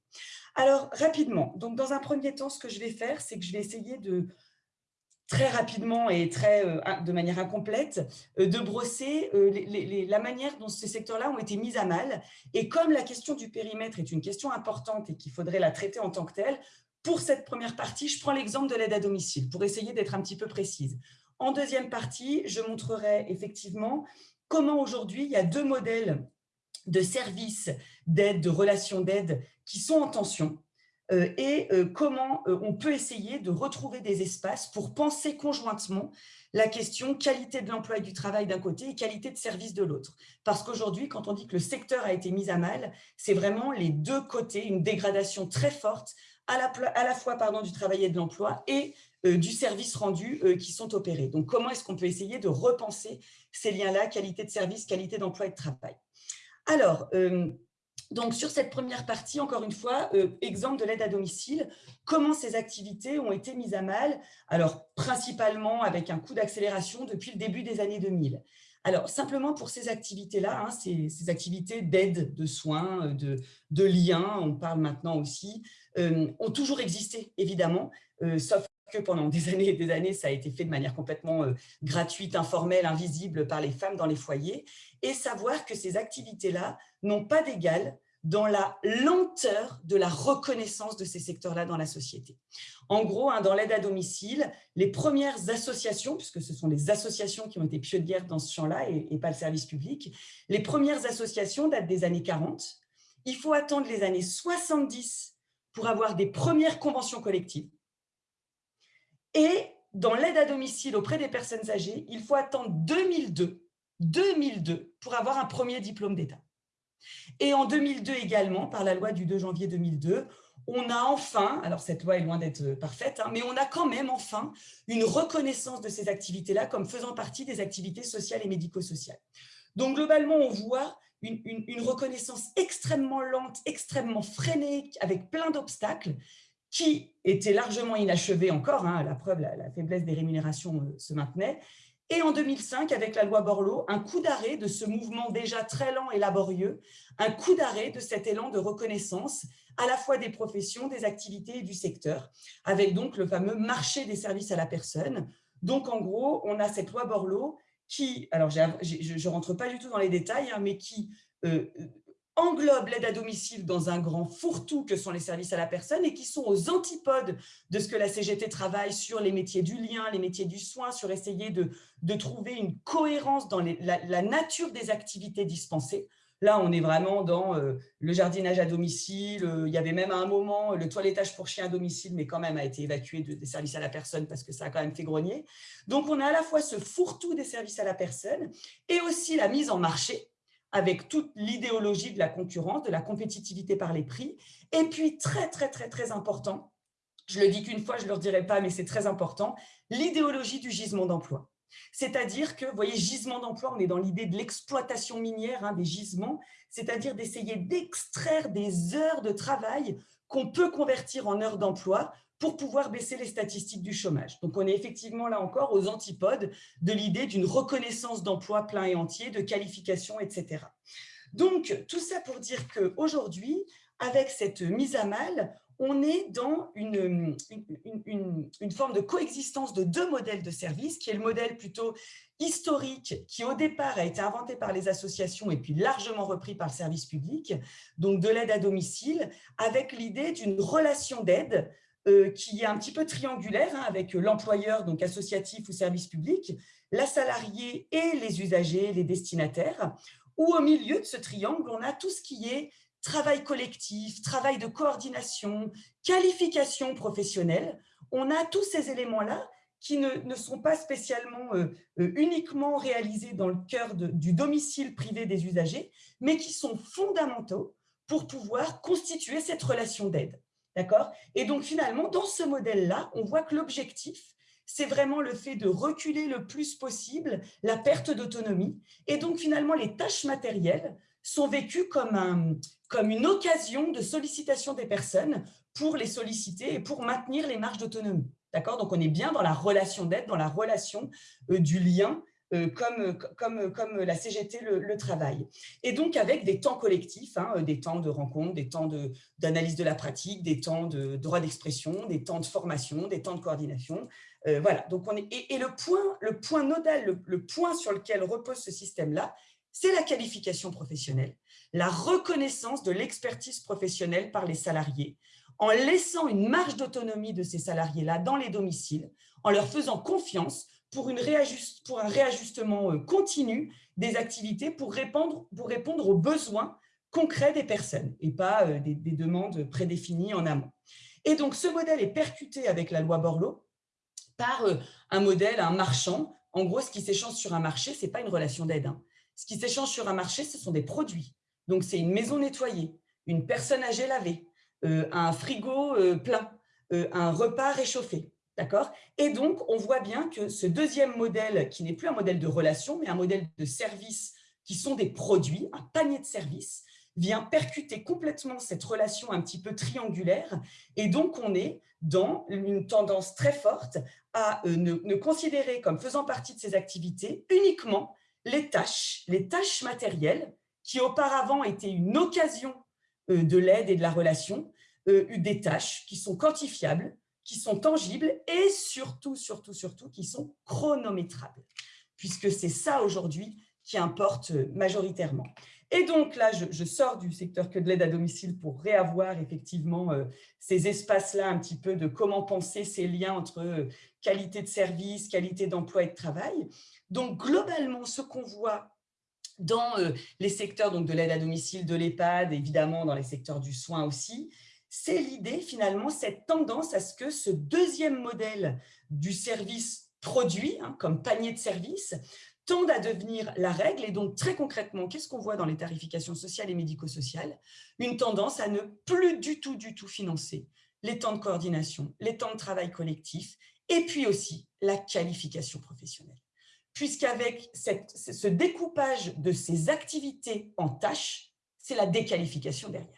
S5: Alors, rapidement, donc dans un premier temps, ce que je vais faire, c'est que je vais essayer de très rapidement et très, euh, de manière incomplète, euh, de brosser euh, la manière dont ces secteurs-là ont été mis à mal. Et comme la question du périmètre est une question importante et qu'il faudrait la traiter en tant que telle, pour cette première partie, je prends l'exemple de l'aide à domicile pour essayer d'être un petit peu précise. En deuxième partie, je montrerai effectivement comment aujourd'hui il y a deux modèles de services d'aide, de relations d'aide qui sont en tension euh, et euh, comment euh, on peut essayer de retrouver des espaces pour penser conjointement la question qualité de l'emploi et du travail d'un côté et qualité de service de l'autre. Parce qu'aujourd'hui, quand on dit que le secteur a été mis à mal, c'est vraiment les deux côtés, une dégradation très forte à la, fois du travail et de l'emploi et du service rendu qui sont opérés. Donc, comment est-ce qu'on peut essayer de repenser ces liens-là, qualité de service, qualité d'emploi et de travail? Alors, donc, sur cette première partie, encore une fois, euh, exemple de l'aide à domicile, comment ces activités ont été mises à mal? Alors, principalement avec un coup d'accélération depuis le début des années 2000. Alors, simplement pour ces activités-là, hein, ces, activités d'aide, de soins, de, de liens, on parle maintenant aussi, euh, ont toujours existé, évidemment, euh, sauf que pendant des années et des années, ça a été fait de manière complètement gratuite, informelle, invisible par les femmes dans les foyers, et savoir que ces activités-là n'ont pas d'égal dans la lenteur de la reconnaissance de ces secteurs-là dans la société. En gros, hein, dans l'aide à domicile, les premières associations, puisque ce sont les associations qui ont été pionnières dans ce champ-là et, pas le service public, les premières associations datent des années 40. Il faut attendre les années 70 pour avoir des premières conventions collectives. Et dans l'aide à domicile auprès des personnes âgées, il faut attendre 2002, 2002 pour avoir un premier diplôme d'État. Et en 2002 également, par la loi du 2 janvier 2002, on a enfin, alors cette loi est loin d'être euh, parfaite, hein, mais on a quand même enfin une reconnaissance de ces activités-là comme faisant partie des activités sociales et médico-sociales. Donc globalement, on voit une, reconnaissance extrêmement lente, extrêmement freinée, avec plein d'obstacles, qui était largement inachevée encore, hein, la preuve, la, faiblesse des rémunérations euh, se maintenait, et en 2005, avec la loi Borloo, un coup d'arrêt de ce mouvement déjà très lent et laborieux, un coup d'arrêt de cet élan de reconnaissance à la fois des professions, des activités et du secteur, avec donc le fameux marché des services à la personne. Donc, en gros, on a cette loi Borloo qui, alors je ne rentre pas du tout dans les détails, hein, mais qui euh, englobent l'aide à domicile dans un grand fourre-tout que sont les services à la personne et qui sont aux antipodes de ce que la CGT travaille sur les métiers du lien, les métiers du soin, sur essayer de, trouver une cohérence dans la, nature des activités dispensées. Là, on est vraiment dans euh, le jardinage à domicile. Euh, il y avait même à un moment le toilettage pour chien à domicile, mais quand même a été évacué des services à la personne parce que ça a quand même fait grogner. Donc, on a à la fois ce fourre-tout des services à la personne et aussi la mise en marché avec toute l'idéologie de la concurrence, de la compétitivité par les prix. Et puis, très, très, très, très important, je le dis qu'une fois, je ne le redirai pas, mais c'est très important, l'idéologie du gisement d'emploi. C'est-à-dire que, vous voyez, gisement d'emploi, on est dans l'idée de l'exploitation minière hein, des gisements, c'est-à-dire d'essayer d'extraire des heures de travail qu'on peut convertir en heures d'emploi pour pouvoir baisser les statistiques du chômage. Donc, on est effectivement là encore aux antipodes de l'idée d'une reconnaissance d'emploi plein et entier, de qualification, etc. Donc, tout ça pour dire qu'aujourd'hui, avec cette mise à mal, on est dans une, forme de coexistence de deux modèles de services, qui est le modèle plutôt historique, qui au départ a été inventé par les associations et puis largement repris par le service public, donc de l'aide à domicile, avec l'idée d'une relation d'aide qui est un petit peu triangulaire hein, avec l'employeur, donc associatif ou service public, la salariée et les usagers, les destinataires, où au milieu de ce triangle, on a tout ce qui est travail collectif, travail de coordination, qualification professionnelle. On a tous ces éléments-là qui ne, sont pas spécialement euh, euh, uniquement réalisés dans le cœur du domicile privé des usagers, mais qui sont fondamentaux pour pouvoir constituer cette relation d'aide. D'accord? Et donc, finalement, dans ce modèle-là, on voit que l'objectif, c'est vraiment le fait de reculer le plus possible la perte d'autonomie. Et donc, finalement, les tâches matérielles sont vécues comme, un, comme une occasion de sollicitation des personnes pour les solliciter et pour maintenir les marges d'autonomie. D'accord? Donc, on est bien dans la relation d'aide, dans la relation euh, du lien comme, comme, comme la CGT le, travail. Et donc avec des temps collectifs, hein, des temps de rencontre, des temps d'analyse de, la pratique, des temps de droit d'expression, des temps de formation, des temps de coordination. Euh, voilà, donc on est, et, le, point, le point nodal, le, point sur lequel repose ce système-là, c'est la qualification professionnelle, la reconnaissance de l'expertise professionnelle par les salariés, en laissant une marge d'autonomie de ces salariés-là dans les domiciles, en leur faisant confiance pour, une pour un réajustement euh, continu des activités pour répondre, pour répondre aux besoins concrets des personnes et pas euh, des, demandes prédéfinies en amont. Et donc, ce modèle est percuté avec la loi Borloo par euh, un modèle, un marchand. En gros, ce qui s'échange sur un marché, ce n'est pas une relation d'aide. Hein. Ce qui s'échange sur un marché, ce sont des produits. Donc, c'est une maison nettoyée, une personne âgée lavée, un frigo plein, un repas réchauffé. D'accord? Et donc, on voit bien que ce deuxième modèle, qui n'est plus un modèle de relation, mais un modèle de service, qui sont des produits, un panier de services, vient percuter complètement cette relation un petit peu triangulaire. Et donc, on est dans une tendance très forte à euh, ne, considérer comme faisant partie de ces activités uniquement les tâches, les tâches matérielles qui auparavant étaient une occasion euh, de l'aide et de la relation, euh, des tâches qui sont quantifiables, qui sont tangibles et surtout, surtout, surtout, qui sont chronométrables, puisque c'est ça aujourd'hui qui importe majoritairement. Et donc là, je, sors du secteur que de l'aide à domicile pour réavoir effectivement euh, ces espaces-là un petit peu de comment penser ces liens entre euh, qualité de service, qualité d'emploi et de travail. Donc globalement, ce qu'on voit dans euh, les secteurs donc, de l'aide à domicile, de l'EHPAD, évidemment dans les secteurs du soin aussi, c'est l'idée finalement, cette tendance à ce que ce deuxième modèle du service produit, hein, comme panier de services, tende à devenir la règle. Et donc, très concrètement, qu'est-ce qu'on voit dans les tarifications sociales et médico-sociales? Une tendance à ne plus du tout, du tout financer les temps de coordination, les temps de travail collectif, et puis aussi la qualification professionnelle. Puisqu'avec ce découpage de ces activités en tâches, c'est la déqualification derrière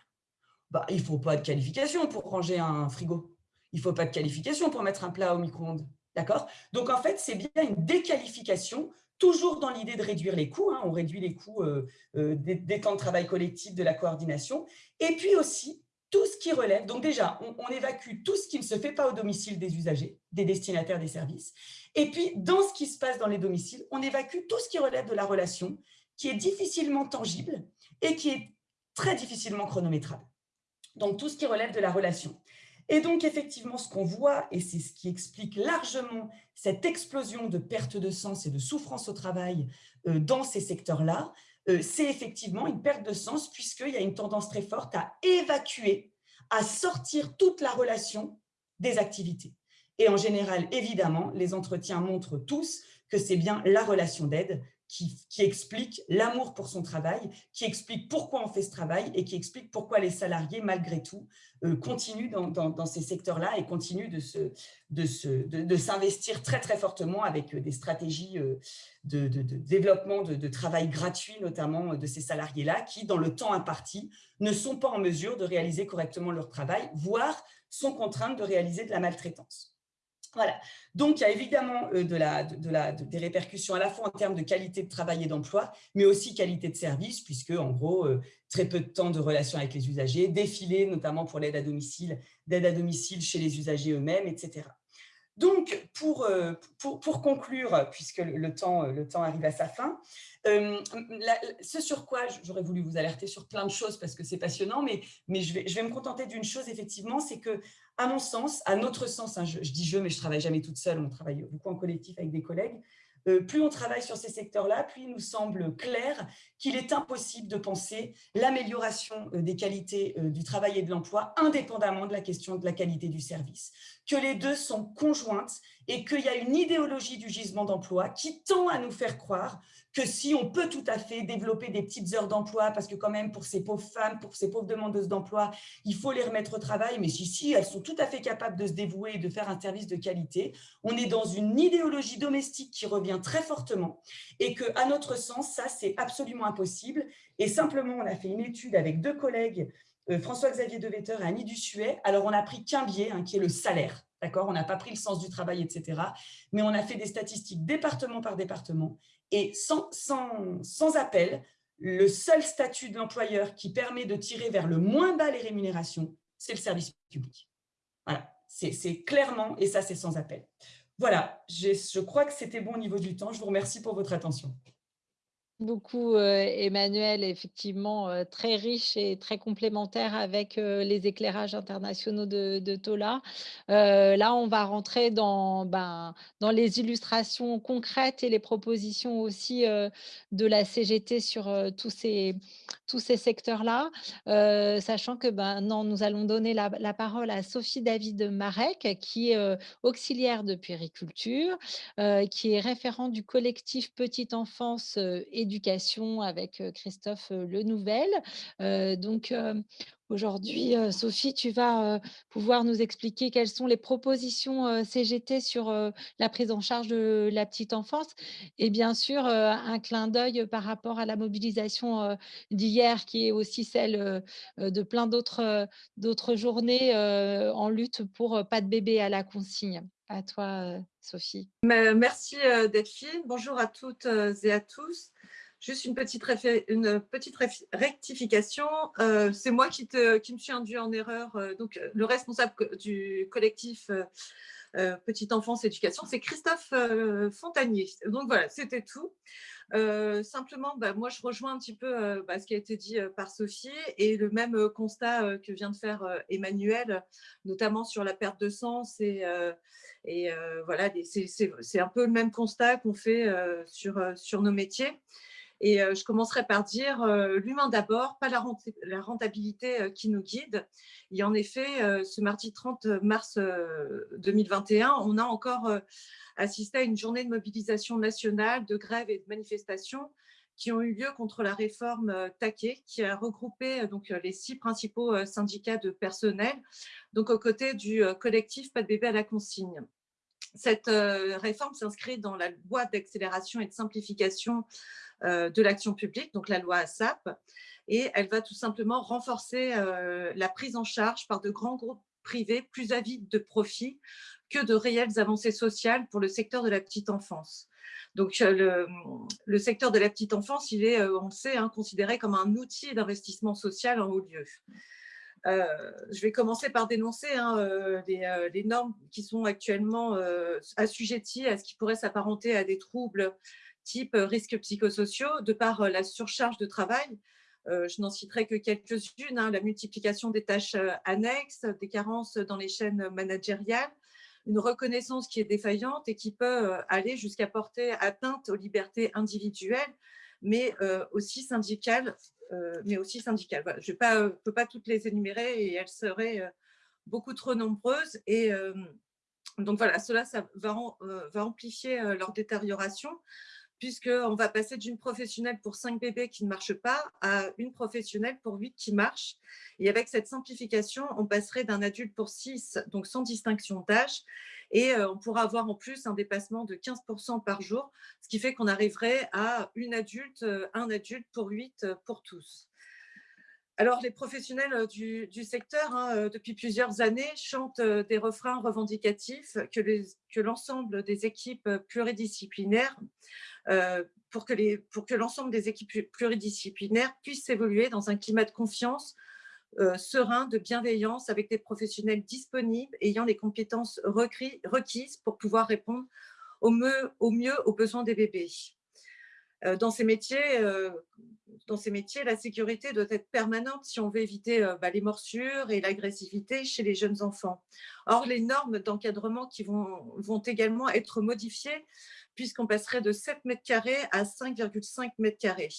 S5: bah, il ne faut pas de qualification pour ranger un frigo. Il ne faut pas de qualification pour mettre un plat au micro-ondes. D'accord? Donc, en fait, c'est bien une déqualification, toujours dans l'idée de réduire les coûts. Hein. on réduit les coûts euh, euh, des, temps de travail collectif, de la coordination. Et puis aussi, tout ce qui relève. Donc, déjà, on, on, évacue tout ce qui ne se fait pas au domicile des usagers, des destinataires des services. Et puis, dans ce qui se passe dans les domiciles, on évacue tout ce qui relève de la relation, qui est difficilement tangible et qui est très difficilement chronométrables. Donc, tout ce qui relève de la relation. Et donc, effectivement, ce qu'on voit, et c'est ce qui explique largement cette explosion de perte de sens et de souffrance au travail euh, dans ces secteurs-là, euh, c'est effectivement une perte de sens puisqu'il y a une tendance très forte à évacuer, à sortir toute la relation des activités. Et en général, évidemment, les entretiens montrent tous que c'est bien la relation d'aide qui, explique l'amour pour son travail, qui explique pourquoi on fait ce travail et qui explique pourquoi les salariés, malgré tout, euh, continuent dans, ces secteurs-là et continuent de s'investir de, de, très, très fortement avec euh, des stratégies euh, de, développement de, travail gratuit, notamment de ces salariés-là, qui, dans le temps imparti, ne sont pas en mesure de réaliser correctement leur travail, voire sont contraintes de réaliser de la maltraitance. Donc, il y a évidemment euh, des répercussions à la fois en termes de qualité de travail et d'emploi, mais aussi qualité de service, puisque, en gros, euh, très peu de temps de relation avec les usagers, défilé notamment pour l'aide à domicile, d'aide à domicile chez les usagers eux-mêmes, etc. Donc, pour, euh, pour, conclure, puisque le temps, arrive à sa fin, ce sur quoi j'aurais voulu vous alerter sur plein de choses parce que c'est passionnant, mais, je vais me contenter d'une chose, effectivement, c'est que à mon sens, à notre sens, hein, je, dis je, mais je travaille jamais toute seule, on travaille beaucoup en collectif avec des collègues, euh, plus on travaille sur ces secteurs-là, plus il nous semble clair qu'il est impossible de penser l'amélioration euh, des qualités euh, du travail et de l'emploi indépendamment de la question de la qualité du service, que les deux sont conjointes et qu'il y a une idéologie du gisement d'emploi qui tend à nous faire croire que si on peut tout à fait développer des petites heures d'emploi, parce que quand même pour ces pauvres femmes, pour ces pauvres demandeuses d'emploi, il faut les remettre au travail, mais si, si, elles sont tout à fait capables de se dévouer et de faire un service de qualité, on est dans une idéologie domestique qui revient très fortement et que, à notre sens, ça, c'est absolument impossible. Et simplement, on a fait une étude avec deux collègues, euh, François-Xavier Devetter et Annie Dussuet. Alors, on a pris qu'un biais, hein, qui est le salaire. D'accord? On n'a pas pris le sens du travail, etc. Mais on a fait des statistiques département par département. Et sans, sans, sans appel, le seul statut de l'employeur qui permet de tirer vers le moins bas les rémunérations, c'est le service public. Voilà, c'est clairement, et ça c'est sans appel. Voilà, je crois que c'était bon au niveau du temps. Je vous remercie pour votre attention
S2: beaucoup, Emmanuel, effectivement, très riche et très complémentaire avec les éclairages internationaux de, Tola. là, on va rentrer dans, ben, dans les illustrations concrètes et les propositions aussi de la CGT sur tous ces, secteurs-là, sachant que ben, non, nous allons donner la, la parole à Sophie David Marek, qui est auxiliaire de puériculture, qui est référent du collectif Petite Enfance et éducation avec Christophe Lenouvel. donc, Aujourd'hui, Sophie, tu vas pouvoir nous expliquer quelles sont les propositions CGT sur la prise en charge de la petite enfance et bien sûr un clin d'œil par rapport à la mobilisation d'hier qui est aussi celle de plein d'autres journées en lutte pour pas de bébé à la consigne. À toi, Sophie.
S6: Merci Delphine. Bonjour à toutes et à tous. Juste une petite, rectification. Euh, c'est moi qui, me suis induit en erreur. Euh, donc, euh, le responsable du collectif Petite Enfance Éducation, c'est Christophe Fontanier. Donc, voilà, c'était tout. simplement, bah, moi, je rejoins un petit peu bah, ce qui a été dit par Sophie et le même constat que vient de faire Emmanuel, notamment sur la perte de sens. Et, voilà, c'est un peu le même constat qu'on fait sur nos métiers. Et je commencerai par dire l'humain d'abord, pas la, rentabilité qui nous guide. Et en effet, ce mardi 30 mars 2021, on a encore assisté à une journée de mobilisation nationale, de grève et de manifestations qui ont eu lieu contre la réforme Taquet, qui a regroupé donc, les six principaux syndicats de personnel, donc aux côtés du collectif Pas de bébé à la consigne. Cette réforme s'inscrit dans la loi d'accélération et de simplification euh, de l'action publique, donc la loi ASAP, et elle va tout simplement renforcer euh, la prise en charge par de grands groupes privés plus avides de profit que de réelles avancées sociales pour le secteur de la petite enfance. Donc, euh, le, secteur de la petite enfance, il est, on le sait, hein, considéré comme un outil d'investissement social en haut lieu. Je vais commencer par dénoncer hein, les, normes qui sont actuellement assujetties à ce qui pourrait s'apparenter à des troubles type risques psychosociaux, de par la surcharge de travail je n'en citerai que quelques-unes, hein, la multiplication des tâches annexes, des carences dans les chaînes managériales, une reconnaissance qui est défaillante et qui peut aller jusqu'à porter atteinte aux libertés individuelles, mais aussi syndicales. Mais aussi syndicales. Je ne peux pas toutes les énumérer et elles seraient beaucoup trop nombreuses. Et donc voilà, cela va, amplifier leur détérioration puisqu'on va passer d'une professionnelle pour cinq bébés qui ne marchent pas à une professionnelle pour huit qui marchent. Et avec cette simplification, on passerait d'un adulte pour six, donc sans distinction d'âge, et on pourra avoir en plus un dépassement de 15% par jour, ce qui fait qu'on arriverait à une adulte, un adulte pour huit euh, pour tous. Alors, les professionnels du, secteur, hein, depuis plusieurs années, chantent des refrains revendicatifs que l'ensemble des équipes pluridisciplinaires pour que, l'ensemble des équipes pluridisciplinaires puissent évoluer dans un climat de confiance serein, de bienveillance, avec des professionnels disponibles, ayant les compétences requises pour pouvoir répondre au mieux, au mieux aux besoins des bébés. Euh, dans ces métiers, dans ces métiers, la sécurité doit être permanente si on veut éviter bah, les morsures et l'agressivité chez les jeunes enfants. Or, les normes d'encadrement qui vont, vont également être modifiées puisqu'on passerait de 7 mètres carrés à 5,5 mètres carrés.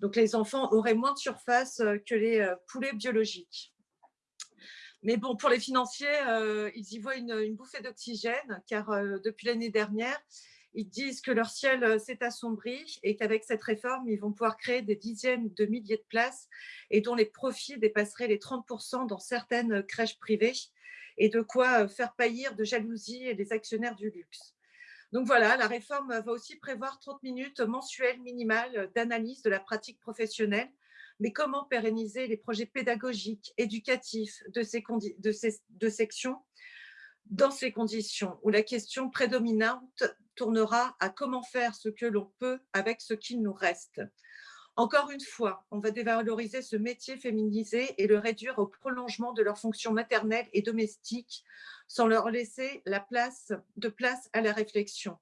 S6: Donc, les enfants auraient moins de surface euh, que les euh, poulets biologiques. Mais bon, pour les financiers, euh, ils y voient une, bouffée d'oxygène, car depuis l'année dernière, ils disent que leur ciel s'est assombri et qu'avec cette réforme, ils vont pouvoir créer des dizaines de milliers de places et dont les profits dépasseraient les 30% dans certaines crèches privées et de quoi faire paillir de jalousie les actionnaires du luxe. Donc voilà, la réforme va aussi prévoir 30 minutes mensuelles minimales d'analyse de la pratique professionnelle, mais comment pérenniser les projets pédagogiques, éducatifs de ces, de ces de sections dans ces conditions où la question prédominante tournera à comment faire ce que l'on peut avec ce qu'il nous reste? Encore une fois, on va dévaloriser ce métier féminisé et le réduire au prolongement de leurs fonctions maternelles et domestiques sans leur laisser la place, de place à la réflexion.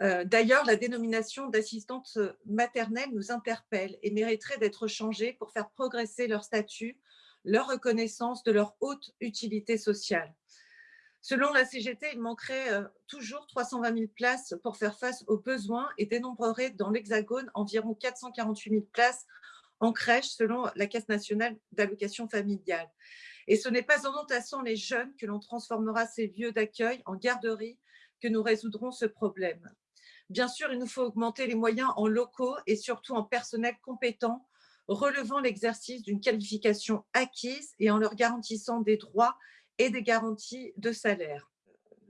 S6: Euh, d'ailleurs, la dénomination d'assistante maternelle nous interpelle et mériterait d'être changée pour faire progresser leur statut, leur reconnaissance de leur haute utilité sociale. Selon la CGT, il manquerait euh, toujours 320 000 places pour faire face aux besoins et dénombrerait dans l'Hexagone environ 448 000 places en crèche selon la Caisse nationale d'allocation familiale. Et ce n'est pas en entassant les jeunes que l'on transformera ces lieux d'accueil en garderie que nous résoudrons ce problème. Bien sûr, il nous faut augmenter les moyens en locaux et surtout en personnel compétent, relevant l'exercice d'une qualification acquise et en leur garantissant des droits et des garanties de salaire.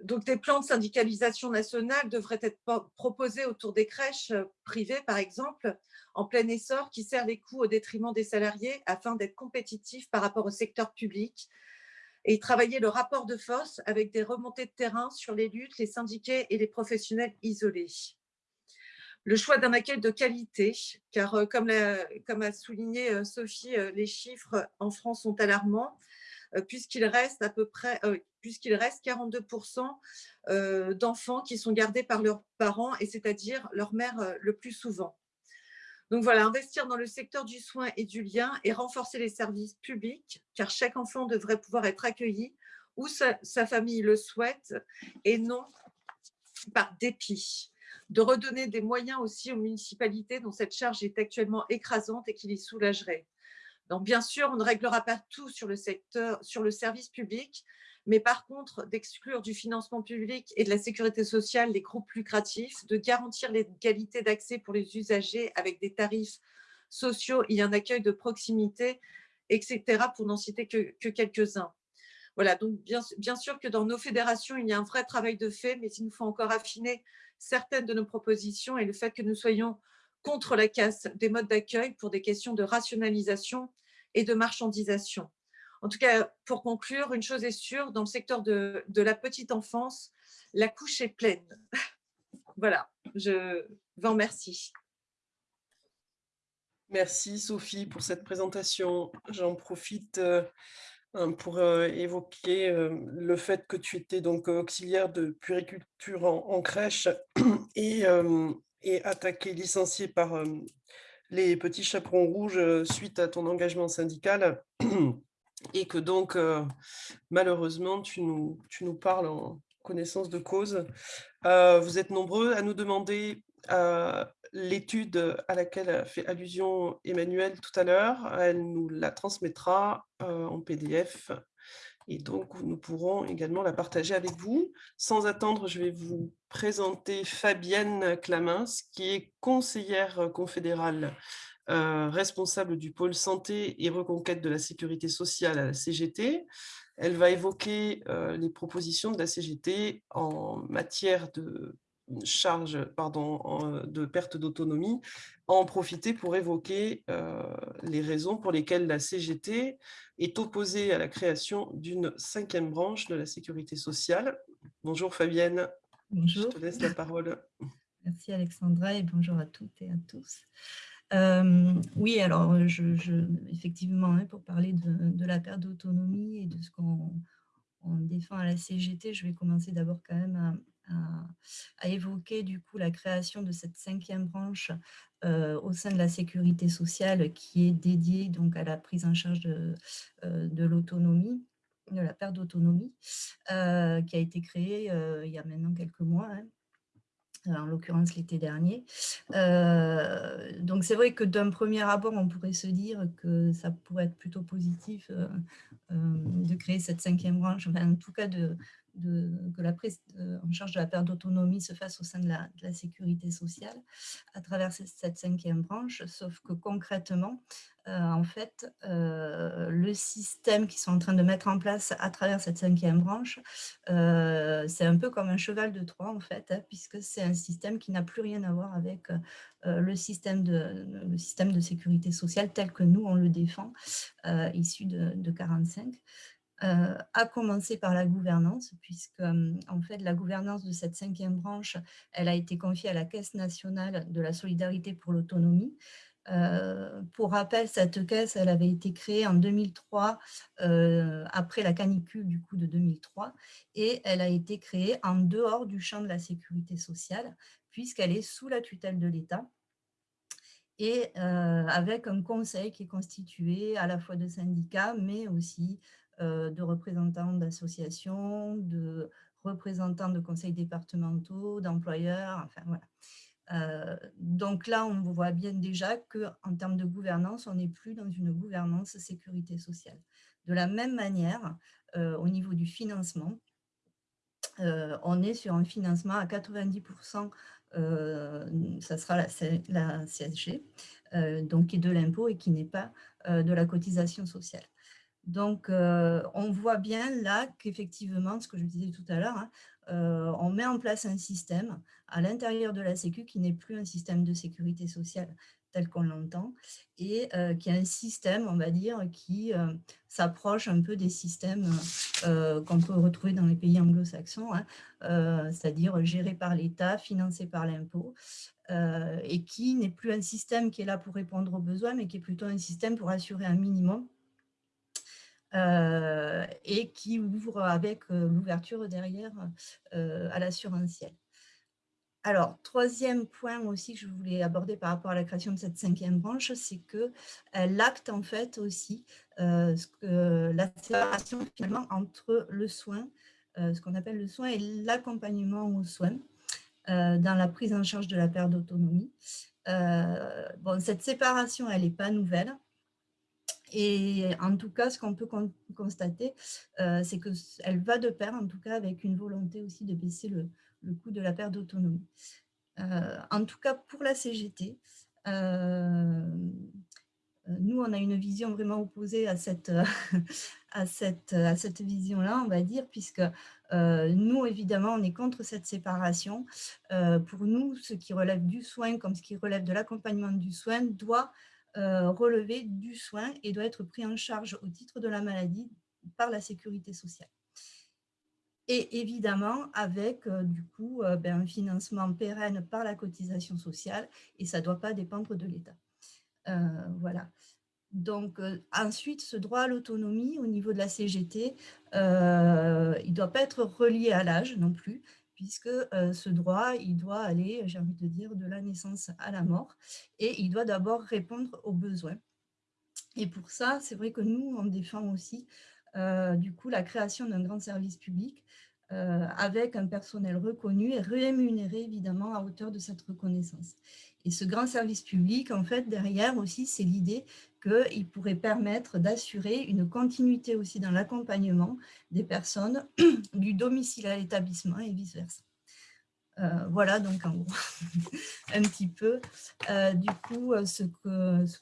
S6: Donc, des plans de syndicalisation nationale devraient être proposés autour des crèches euh, privées, par exemple, en plein essor, qui serrent les coûts au détriment des salariés afin d'être compétitifs par rapport au secteur public et travailler le rapport de force avec des remontées de terrain sur les luttes, les syndiqués et les professionnels isolés. Le choix d'un accueil de qualité, car euh, comme, a souligné euh, Sophie, les chiffres en France sont alarmants puisqu'il reste à peu près, euh, puisqu'il reste 42% euh, d'enfants qui sont gardés par leurs parents, et c'est-à-dire leur mère le plus souvent. Donc voilà, investir dans le secteur du soin et du lien et renforcer les services publics, car chaque enfant devrait pouvoir être accueilli où sa, sa famille le souhaite et non par dépit de redonner des moyens aussi aux municipalités dont cette charge est actuellement écrasante et qui les soulagerait. Donc, bien sûr, on ne réglera pas tout sur le secteur, sur le service public, mais par contre, d'exclure du financement public et de la sécurité sociale les groupes lucratifs, de garantir l'égalité d'accès pour les usagers avec des tarifs sociaux et un accueil de proximité, etc., pour n'en citer que, quelques-uns. Voilà, donc bien, bien, sûr que dans nos fédérations, il y a un vrai travail de fait, mais il nous faut encore affiner certaines de nos propositions et le fait que nous soyons contre la casse des modes d'accueil pour des questions de rationalisation et de marchandisation. En tout cas, pour conclure, une chose est sûre, dans le secteur de, la petite enfance, la couche est pleine. voilà, je vous remercie.
S1: Merci Sophie pour cette présentation. J'en profite euh, hein, pour euh, évoquer euh, le fait que tu étais donc auxiliaire de puériculture en, crèche et, et attaqué, licencié par les petits chaperons rouges suite à ton engagement syndical et que donc, malheureusement, tu nous, tu parles en connaissance de cause. vous êtes nombreux à nous demander l'étude à laquelle a fait allusion Emmanuel tout à l'heure. Elle nous la transmettra en PDF et donc nous pourrons également la partager avec vous. Sans attendre, je vais vous présenter Fabienne Clamins, qui est conseillère confédérale responsable du pôle santé et reconquête de la sécurité sociale à la CGT. Elle va évoquer les propositions de la CGT en matière de charge pardon, de perte d'autonomie, en profiter pour évoquer les raisons pour lesquelles la CGT est opposée à la création d'une cinquième branche de la sécurité sociale. Bonjour Fabienne.
S7: Bonjour.
S1: Je te laisse la parole.
S7: Merci Alexandra et bonjour à toutes et à tous. oui, alors je, effectivement, hein, pour parler de, la perte d'autonomie et de ce qu'on défend à la CGT, je vais commencer d'abord quand même à, évoquer du coup la création de cette cinquième branche euh, au sein de la sécurité sociale qui est dédiée donc à la prise en charge de, euh, l'autonomie de la perte d'autonomie, euh, qui a été créée il y a maintenant quelques mois, hein, en l'occurrence l'été dernier. donc c'est vrai que d'un premier abord, on pourrait se dire que ça pourrait être plutôt positif de créer cette cinquième branche, en tout cas de, que la prise en charge de la perte d'autonomie se fasse au sein de la, sécurité sociale à travers cette, cinquième branche, sauf que concrètement, euh, en fait, euh, le système qu'ils sont en train de mettre en place à travers cette cinquième branche, euh, c'est un peu comme un cheval de Troie, en fait, hein, puisque c'est un système qui n'a plus rien à voir avec le, système de, le système de sécurité sociale tel que nous, on le défend, issu de, de 45. Euh, à commencer par la gouvernance, puisque euh, en fait la gouvernance de cette cinquième branche, elle a été confiée à la Caisse nationale de la solidarité pour l'autonomie. Euh, pour rappel, cette caisse, elle avait été créée en 2003, après la canicule du coup de 2003, et elle a été créée en dehors du champ de la sécurité sociale, puisqu'elle est sous la tutelle de l'État et avec un conseil qui est constitué à la fois de syndicats, mais aussi euh, de représentants d'associations, de représentants de conseils départementaux, d'employeurs, enfin voilà. Euh, donc là, on voit bien déjà qu'en termes de gouvernance, on n'est plus dans une gouvernance sécurité sociale. De la même manière, euh, au niveau du financement, on est sur un financement à 90%, ça sera la, la CSG, donc qui est de l'impôt et qui n'est pas de la cotisation sociale. Donc, euh, on voit bien là qu'effectivement, ce que je disais tout à l'heure, hein, euh, on met en place un système à l'intérieur de la Sécu qui n'est plus un système de sécurité sociale tel qu'on l'entend, et euh, qui est un système, on va dire, qui s'approche un peu des systèmes qu'on peut retrouver dans les pays anglo-saxons, hein, c'est-à-dire géré par l'État, financé par l'impôt, et qui n'est plus un système qui est là pour répondre aux besoins, mais qui est plutôt un système pour assurer un minimum et qui ouvre avec euh, l'ouverture derrière euh, à l'assurantiel. Alors, troisième point aussi que je voulais aborder par rapport à la création de cette cinquième branche, c'est que l'acte en fait aussi la séparation finalement entre le soin, ce qu'on appelle le soin et l'accompagnement aux soins dans la prise en charge de la perte d'autonomie. bon, cette séparation, elle n'est pas nouvelle. Et en tout cas, ce qu'on peut constater, euh, c'est qu'elle va de pair, en tout cas, avec une volonté aussi de baisser le, coût de la perte d'autonomie. Euh, en tout cas, pour la CGT, euh, nous, on a une vision vraiment opposée à cette, à cette, à cette vision-là, on va dire, puisque nous, évidemment, on est contre cette séparation. pour nous, ce qui relève du soin, comme ce qui relève de l'accompagnement du soin, doit euh, relever du soin et doit être pris en charge au titre de la maladie par la sécurité sociale. Et évidemment, avec euh, du coup euh, ben, un financement pérenne par la cotisation sociale, et ça ne doit pas dépendre de l'État. voilà. Donc, ensuite, ce droit à l'autonomie au niveau de la CGT, il ne doit pas être relié à l'âge non plus, puisque ce droit, il doit aller, j'ai envie de dire, de la naissance à la mort, et il doit d'abord répondre aux besoins. Et pour ça, c'est vrai que nous, on défend aussi du coup la création d'un grand service public avec un personnel reconnu et rémunéré évidemment à hauteur de cette reconnaissance. Et ce grand service public, en fait, derrière aussi, c'est l'idée qu'il pourrait permettre d'assurer une continuité aussi dans l'accompagnement des personnes du domicile à l'établissement et vice-versa. Euh, voilà, donc en gros, un petit peu, euh, du coup, euh, ce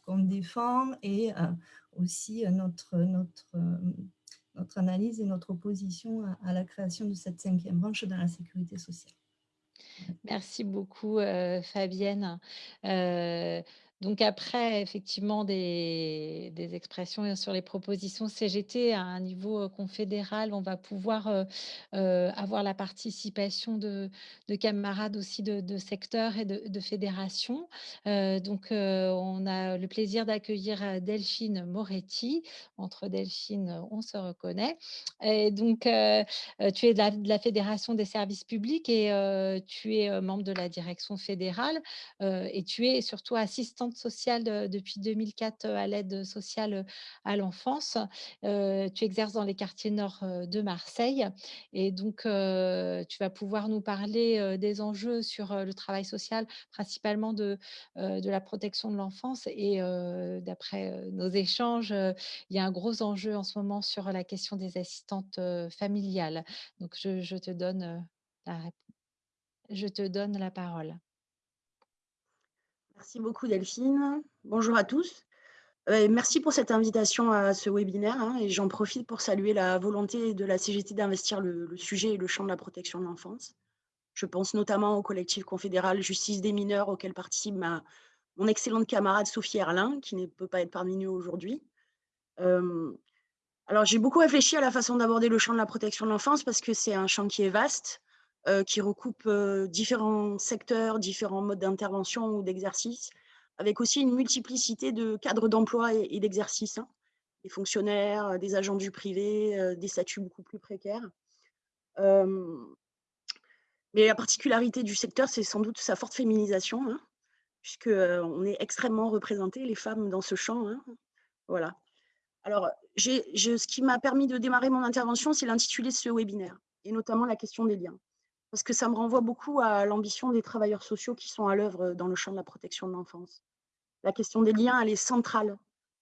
S7: qu'on défend et aussi notre analyse et notre opposition à, à la création de cette cinquième branche dans la sécurité sociale.
S2: Merci beaucoup, Fabienne. Donc après, effectivement, des, expressions sur les propositions CGT à un niveau confédéral, on va pouvoir avoir la participation de, camarades aussi de, secteurs et de, fédérations. donc on a le plaisir d'accueillir Delphine Moretti. Entre Delphine, on se reconnaît. Et donc, tu es de la, la, Fédération des services publics et tu es membre de la direction fédérale et tu es surtout sociale depuis 2004 à l'aide sociale à l'enfance. tu exerces dans les quartiers nord de Marseille et donc tu vas pouvoir nous parler des enjeux sur le travail social, principalement de, de la protection de l'enfance. Et d'après nos échanges, il y a un gros enjeu en ce moment sur la question des assistantes familiales. Donc je te donne la je te donne la parole.
S8: Merci beaucoup Delphine. Bonjour à tous. Euh, merci pour cette invitation à ce webinaire hein, et j'en profite pour saluer la volonté de la CGT d'investir le, sujet et le champ de la protection de l'enfance. Je pense notamment au collectif confédéral Justice des mineurs auquel participe mon excellente camarade Sophie Erlin qui ne peut pas être parmi nous aujourd'hui. Euh, alors j'ai beaucoup réfléchi à la façon d'aborder le champ de la protection de l'enfance parce que c'est un champ qui est vaste, qui recoupe euh, différents secteurs, différents modes d'intervention ou d'exercice, avec aussi une multiplicité de cadres d'emploi et, d'exercice, hein. des fonctionnaires, euh, des agents du privé, des statuts beaucoup plus précaires. mais la particularité du secteur, c'est sans doute sa forte féminisation, hein, puisqu'on est extrêmement représenté, les femmes, dans ce champ. Hein. Voilà. Alors, ce qui m'a permis de démarrer mon intervention, c'est l'intitulé de ce webinaire, et notamment la question des liens parce que ça me renvoie beaucoup à l'ambition des travailleurs sociaux qui sont à l'œuvre dans le champ de la protection de l'enfance. La question des liens, elle est centrale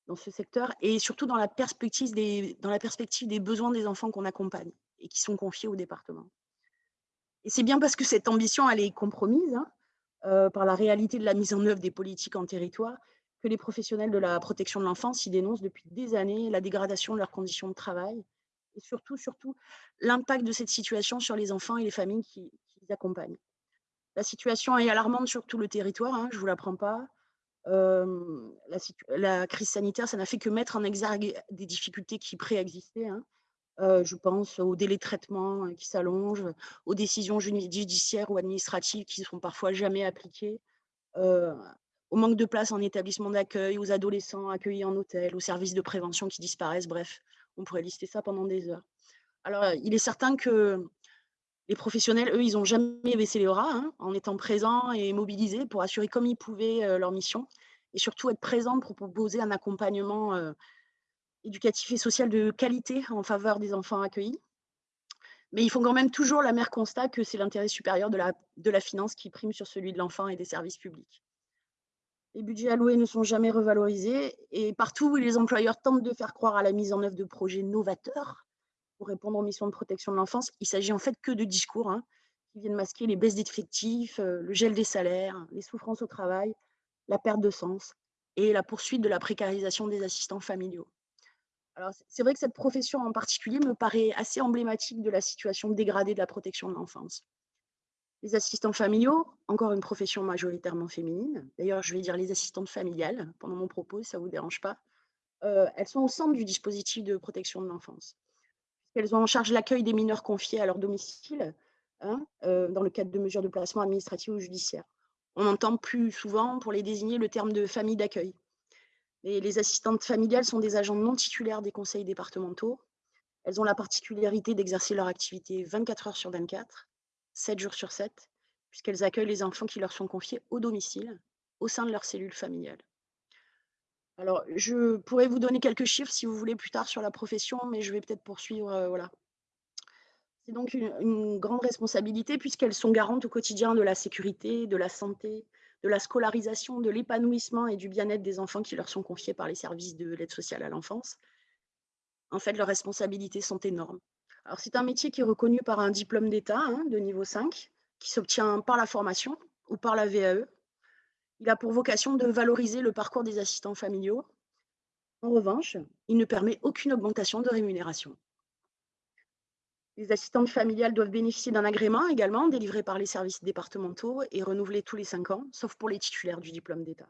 S8: dans ce secteur et surtout dans la perspective des, dans la perspective des besoins des enfants qu'on accompagne et qui sont confiés au département. Et c'est bien parce que cette ambition, elle est compromise hein, euh, par la réalité de la mise en œuvre des politiques en territoire que les professionnels de la protection de l'enfance y dénoncent depuis des années la dégradation de leurs conditions de travail et surtout, surtout l'impact de cette situation sur les enfants et les familles qui, les accompagnent. La situation est alarmante sur tout le territoire, hein, je ne vous l'apprends pas. la, crise sanitaire, ça n'a fait que mettre en exergue des difficultés qui préexistaient. Hein. je pense aux délais de traitement hein, qui s'allongent, aux décisions judiciaires ou administratives qui ne sont parfois jamais appliquées, au manque de place en établissement d'accueil, aux adolescents accueillis en hôtel, aux services de prévention qui disparaissent, bref. On pourrait lister ça pendant des heures. Alors, euh, il est certain que les professionnels, eux, ils n'ont jamais baissé les bras hein, en étant présents et mobilisés pour assurer comme ils pouvaient euh, leur mission et surtout être présents pour proposer un accompagnement euh, éducatif et social de qualité en faveur des enfants accueillis. Mais ils font quand même toujours la mère constat que c'est l'intérêt supérieur de la, de la finance qui prime sur celui de l'enfant et des services publics. Les budgets alloués ne sont jamais revalorisés et partout où les employeurs tentent de faire croire à la mise en œuvre de projets novateurs pour répondre aux missions de protection de l'enfance, il s'agit en fait que de discours hein, qui viennent masquer les baisses d'effectifs, euh, le gel des salaires, les souffrances au travail, la perte de sens et la poursuite de la précarisation des assistants familiaux. Alors, c'est vrai que cette profession en particulier me paraît assez emblématique de la situation dégradée de la protection de l'enfance. Les assistants familiaux, encore une profession majoritairement féminine. D'ailleurs, je vais dire les assistantes familiales pendant mon propos, ça ne vous dérange pas. Euh, elles sont au centre du dispositif de protection de l'enfance. Elles ont en charge l'accueil des mineurs confiés à leur domicile, hein, euh, dans le cadre de mesures de placement administratif ou judiciaire. On entend plus souvent, pour les désigner, le terme de famille d'accueil. les assistantes familiales sont des agents non titulaires des conseils départementaux. Elles ont la particularité d'exercer leur activité 24 heures sur 24 7 jours sur 7, puisqu'elles accueillent les enfants qui leur sont confiés au domicile, au sein de leur cellule familiale. Alors, je pourrais vous donner quelques chiffres si vous voulez plus tard sur la profession, mais je vais peut-être poursuivre. Euh. C'est donc une, grande responsabilité puisqu'elles sont garantes au quotidien de la sécurité, de la santé, de la scolarisation, de l'épanouissement et du bien-être des enfants qui leur sont confiés par les services de l'aide sociale à l'enfance. En fait, leurs responsabilités sont énormes. C'est un métier qui est reconnu par un diplôme d'État hein, de niveau 5, qui s'obtient par la formation ou par la VAE, il a pour vocation de valoriser le parcours des assistants familiaux. En revanche, il ne permet aucune augmentation de rémunération. Les assistantes familiales doivent bénéficier d'un agrément également délivré par les services départementaux et renouvelé tous les cinq ans, sauf pour les titulaires du diplôme d'État.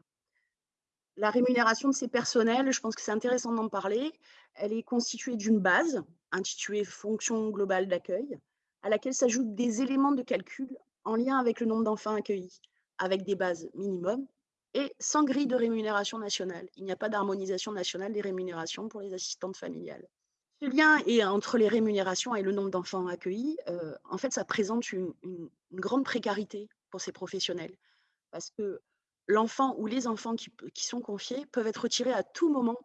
S8: La rémunération de ces personnels, je pense que c'est intéressant d'en parler, elle est constituée d'une base intitulée fonction globale d'accueil, à laquelle s'ajoutent des éléments de calcul en lien avec le nombre d'enfants accueillis, avec des bases minimum et sans grille de rémunération nationale. Il n'y a pas d'harmonisation nationale des rémunérations pour les assistantes familiales. Ce lien entre les rémunérations et le nombre d'enfants accueillis, euh, en fait, ça présente une, grande précarité pour ces professionnels parce que l'enfant ou les enfants qui, sont confiés peuvent être retirés à tout moment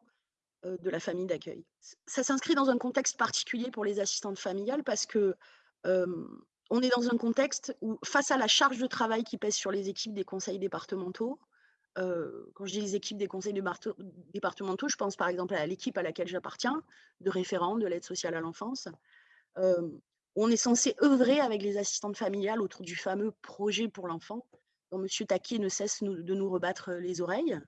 S8: de la famille d'accueil. Ça s'inscrit dans un contexte particulier pour les assistantes familiales parce que euh, on est dans un contexte où, face à la charge de travail qui pèse sur les équipes des conseils départementaux, euh, quand je dis les équipes des conseils départementaux, je pense par exemple à l'équipe à laquelle j'appartiens, de référents de l'aide sociale à l'enfance. Euh, on est censé œuvrer avec les assistantes familiales autour du fameux projet pour l'enfant, dont M. Taquier ne cesse de nous rebattre les oreilles.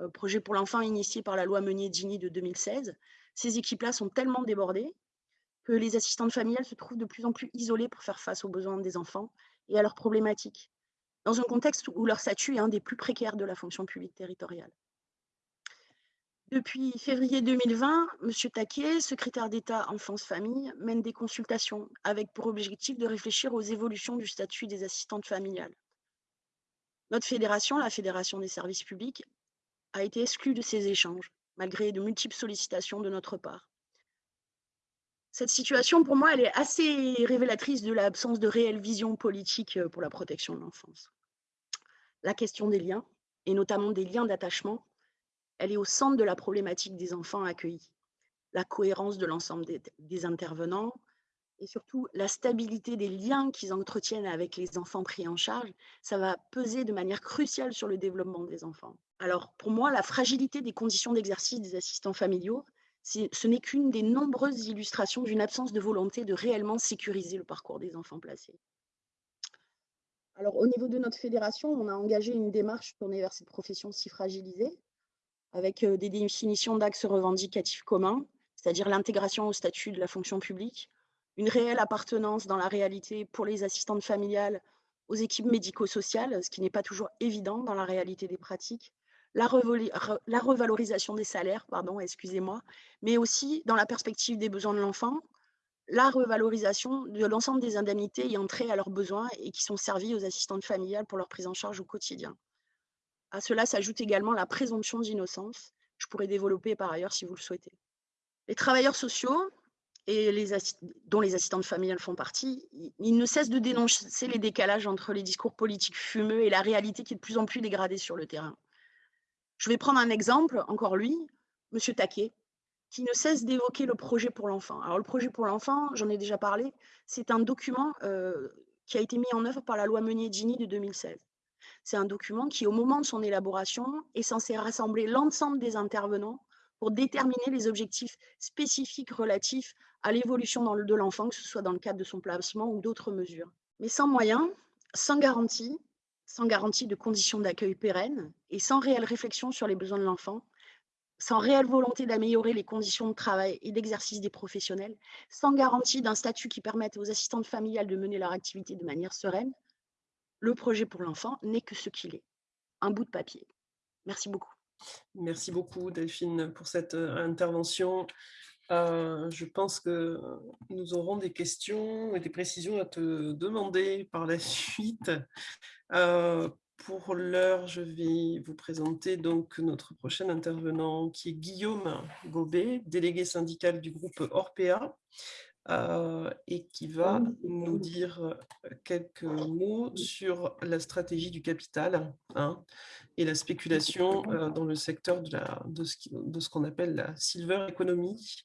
S8: Euh, projet pour l'enfant initié par la loi Meunier-Gini de 2016. Ces équipes-là sont tellement débordées que les assistantes familiales se trouvent de plus en plus isolées pour faire face aux besoins des enfants et à leurs problématiques, dans un contexte où leur statut est un des plus précaires de la fonction publique territoriale. Depuis février 2020, M. Taquet, secrétaire d'État Enfance-Famille, mène des consultations avec pour objectif de réfléchir aux évolutions du statut des assistantes familiales. Notre fédération, la Fédération des services publics, a été exclue de ces échanges, malgré de multiples sollicitations de notre part. Cette situation, pour moi, elle est assez révélatrice de l'absence de réelle vision politique euh, pour la protection de l'enfance. La question des liens, et notamment des liens d'attachement, elle est au centre de la problématique des enfants accueillis. La cohérence de l'ensemble des, intervenants et surtout la stabilité des liens qu'ils entretiennent avec les enfants pris en charge, ça va peser de manière cruciale sur le développement des enfants. Alors pour moi, la fragilité des conditions d'exercice des assistants familiaux, ce n'est qu'une des nombreuses illustrations d'une absence de volonté de réellement sécuriser le parcours des enfants placés. Alors, au niveau de notre fédération, on a engagé une démarche tournée vers cette profession si fragilisée, avec euh, des définitions d'axes revendicatifs communs, c'est-à-dire l'intégration au statut de la fonction publique, une réelle appartenance dans la réalité pour les assistantes familiales aux équipes médico-sociales, ce qui n'est pas toujours évident dans la réalité des pratiques, la, revalorisation des salaires, pardon, excusez-moi, mais aussi dans la perspective des besoins de l'enfant, la revalorisation de l'ensemble des indemnités ayant trait à leurs besoins et qui sont servies aux assistantes familiales pour leur prise en charge au quotidien. À cela s'ajoute également la présomption d'innocence, je pourrais développer par ailleurs si vous le souhaitez. Les travailleurs sociaux, et les dont les assistantes familiales font partie, ils ne cessent de dénoncer les décalages entre les discours politiques fumeux et la réalité qui est de plus en plus dégradée sur le terrain. Je vais prendre un exemple, encore lui, M. Taquet, qui ne cesse d'évoquer le projet pour l'enfant. Alors le projet pour l'enfant, j'en ai déjà parlé, c'est un document euh, qui a été mis en œuvre par la loi Meunier-Gini de 2016. C'est un document qui, au moment de son élaboration, est censé rassembler l'ensemble des intervenants pour déterminer les objectifs spécifiques relatifs à l'évolution de l'enfant, que ce soit dans le cadre de son placement ou d'autres mesures. Mais sans moyens, sans garantie, sans garantie de conditions d'accueil pérennes et sans réelle réflexion sur les besoins de l'enfant, sans réelle volonté d'améliorer les conditions de travail et d'exercice des professionnels, sans garantie d'un statut qui permette aux assistantes familiales de mener leur activité de manière sereine, le projet pour l'enfant n'est que ce qu'il est, un bout de papier. Merci beaucoup.
S1: Merci beaucoup Delphine pour cette euh, intervention. Euh, je pense que nous aurons des questions et des précisions à te demander par la suite. Euh, pour l'heure, je vais vous présenter donc notre prochain intervenant qui est Guillaume Gobet, délégué syndical du groupe Orpea. Et qui va nous dire quelques mots sur la stratégie du capital hein, et la spéculation dans le secteur de, la, de ce qu'on appelle la silver economy.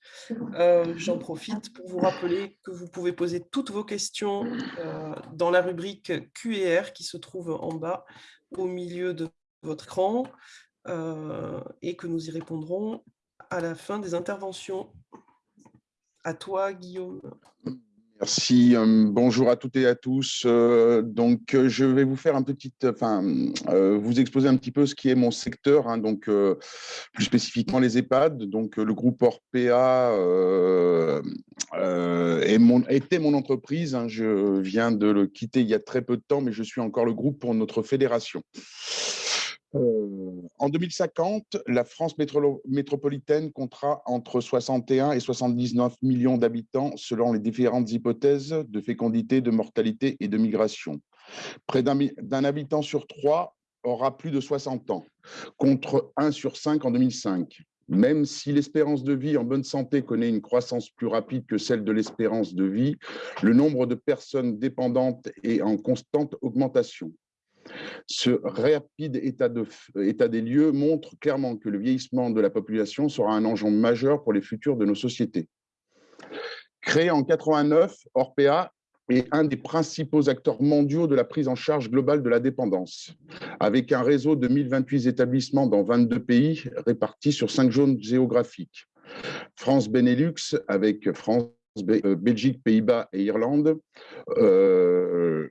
S1: J'en profite pour vous rappeler que vous pouvez poser toutes vos questions dans la rubrique Q&R qui se trouve en bas au milieu de votre écran et que nous y répondrons à la fin des interventions. À toi, Guillaume.
S9: Merci. Euh, bonjour à toutes et à tous. Euh, donc, euh, je vais vous faire un petit, enfin, vous exposer un petit peu ce qui est mon secteur, hein, donc plus spécifiquement les EHPAD. Donc, le groupe Orpea mon, était mon entreprise. Hein. je viens de le quitter il y a très peu de temps, mais je suis encore le groupe pour notre fédération. Euh, en 2050, la France métropolitaine comptera entre 61 et 79 millions d'habitants selon les différentes hypothèses de fécondité, de mortalité et de migration. Près d'un habitant sur trois aura plus de 60 ans, contre 1 sur 5 en 2005. Même si l'espérance de vie en bonne santé connaît une croissance plus rapide que celle de l'espérance de vie, le nombre de personnes dépendantes est en constante augmentation. Ce rapide état, des lieux montre clairement que le vieillissement de la population sera un enjeu majeur pour les futurs de nos sociétés. Créé en 89, Orpea est un des principaux acteurs mondiaux de la prise en charge globale de la dépendance, avec un réseau de 1028 établissements dans 22 pays répartis sur cinq zones géographiques. France Benelux, avec France, euh, Belgique, Pays-Bas et Irlande, euh,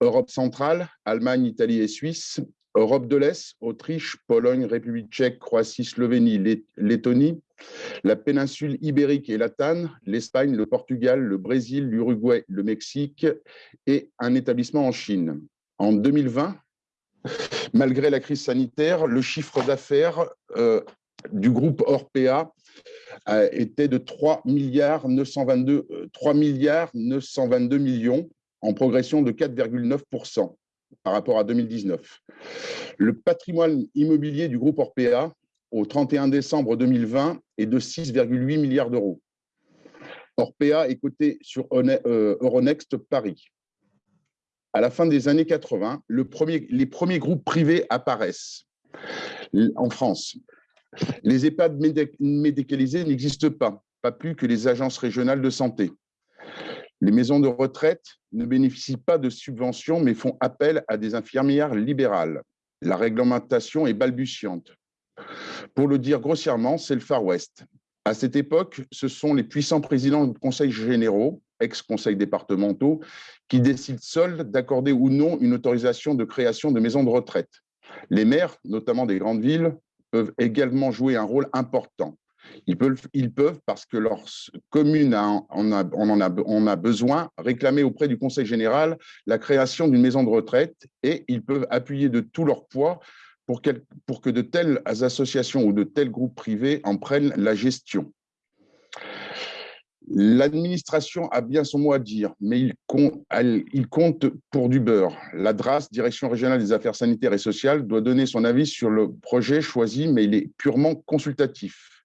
S9: Europe centrale, Allemagne, Italie et Suisse, Europe de l'Est, Autriche, Pologne, République tchèque, Croatie, Slovénie, Lettonie, la péninsule ibérique et latane, l'Espagne, le Portugal, le Brésil, l'Uruguay, le Mexique et un établissement en Chine. En 2020, malgré la crise sanitaire, le chiffre d'affaires euh, du groupe Orpea euh, était de 3 milliards 922, 3 milliards 922 millions en progression de 4,9% par rapport à 2019. Le patrimoine immobilier du groupe Orpea au 31 décembre 2020 est de 6,8 milliards d'euros. Orpea est coté sur euh, Euronext Paris. À la fin des années 80, le premier, les premiers groupes privés apparaissent en France. Les EHPAD médicalisés n'existent pas, pas plus que les agences régionales de santé. Les maisons de retraite ne bénéficient pas de subventions, mais font appel à des infirmières libérales. La réglementation est balbutiante. Pour le dire grossièrement, c'est le Far West. À cette époque, ce sont les puissants présidents de conseils généraux, ex-conseils départementaux, qui décident seuls d'accorder ou non une autorisation de création de maisons de retraite. Les maires, notamment des grandes villes, peuvent également jouer un rôle important. Ils peuvent, parce que leur commune en, a, besoin, réclamer auprès du Conseil général la création d'une maison de retraite et ils peuvent appuyer de tout leur poids pour, pour que de telles associations ou de tels groupes privés en prennent la gestion. L'administration a bien son mot à dire, mais il compte, il compte, pour du beurre. La DRAS, Direction régionale des affaires sanitaires et sociales, doit donner son avis sur le projet choisi, mais il est purement consultatif.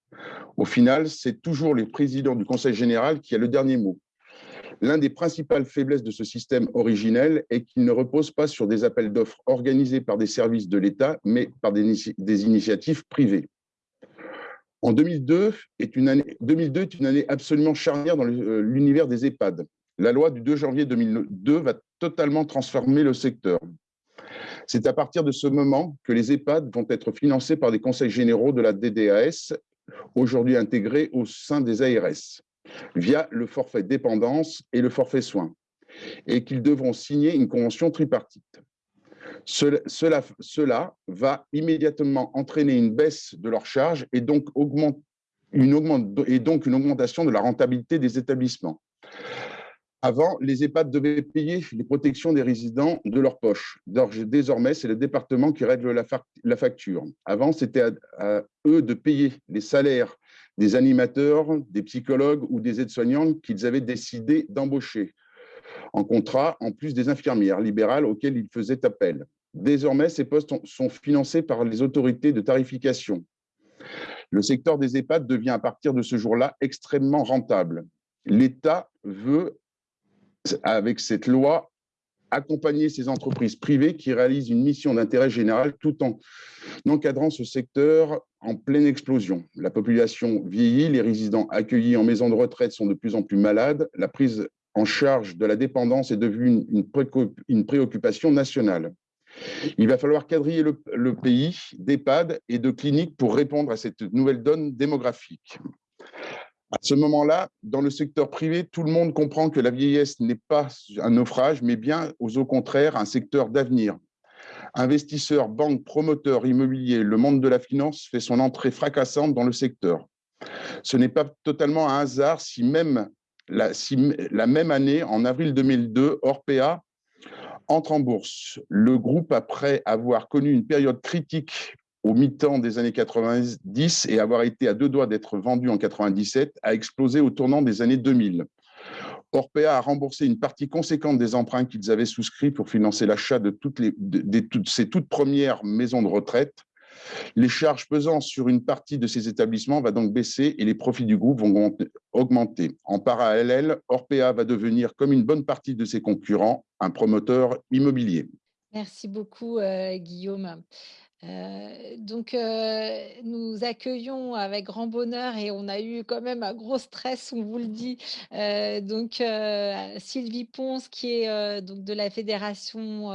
S9: Au final, c'est toujours le président du Conseil général qui a le dernier mot. L'un des principales faiblesses de ce système originel est qu'il ne repose pas sur des appels d'offres organisés par des services de l'État, mais par des, initiatives privées. En 2002 est, une année, 2002 est une année absolument charnière dans euh, l'univers des EHPAD. La loi du 2 janvier 2002 va totalement transformer le secteur. C'est à partir de ce moment que les EHPAD vont être financés par des conseils généraux de la DDAS aujourd'hui intégrés au sein des ARS, via le forfait dépendance et le forfait soins, et qu'ils devront signer une convention tripartite. Cela, cela, va immédiatement entraîner une baisse de leurs charges et donc, une et donc une augmentation de la rentabilité des établissements. Avant, les EHPAD devaient payer les protections des résidents de leur poche. Désormais, c'est le département qui règle la facture. Avant, c'était à, eux de payer les salaires des animateurs, des psychologues ou des aides-soignantes qu'ils avaient décidé d'embaucher en contrat, en plus des infirmières libérales auxquelles ils faisaient appel. Désormais, ces postes sont financés par les autorités de tarification. Le secteur des EHPAD devient à partir de ce jour-là extrêmement rentable l'État veut, avec cette loi, accompagner ces entreprises privées qui réalisent une mission d'intérêt général tout en encadrant ce secteur en pleine explosion. La population vieillit, les résidents accueillis en maison de retraite sont de plus en plus malades, la prise en charge de la dépendance est devenue une, préoccupation nationale. Il va falloir quadriller le, le pays d'EHPAD et de cliniques pour répondre à cette nouvelle donne démographique. À ce moment-là, dans le secteur privé, tout le monde comprend que la vieillesse n'est pas un naufrage, mais bien, au contraire, un secteur d'avenir. Investisseurs, banques, promoteurs immobiliers, le monde de la finance fait son entrée fracassante dans le secteur. Ce n'est pas totalement un hasard si même la, même année, en avril 2002, Orpea entre en bourse. Le groupe, après avoir connu une période critique au mi-temps des années 90 et avoir été à deux doigts d'être vendu en 97, a explosé au tournant des années 2000. Orpea a remboursé une partie conséquente des emprunts qu'ils avaient souscrits pour financer l'achat de toutes, les, ces toutes premières maisons de retraite. Les charges pesant sur une partie de ces établissements va donc baisser et les profits du groupe vont augmenter. En parallèle, Orpea va devenir, comme une bonne partie de ses concurrents, un promoteur immobilier.
S2: Merci beaucoup, euh, Guillaume. Euh, donc, euh, nous accueillons avec grand bonheur et on a eu quand même un gros stress, on vous le dit. Euh, donc, Sylvie Ponce, qui est donc de la Fédération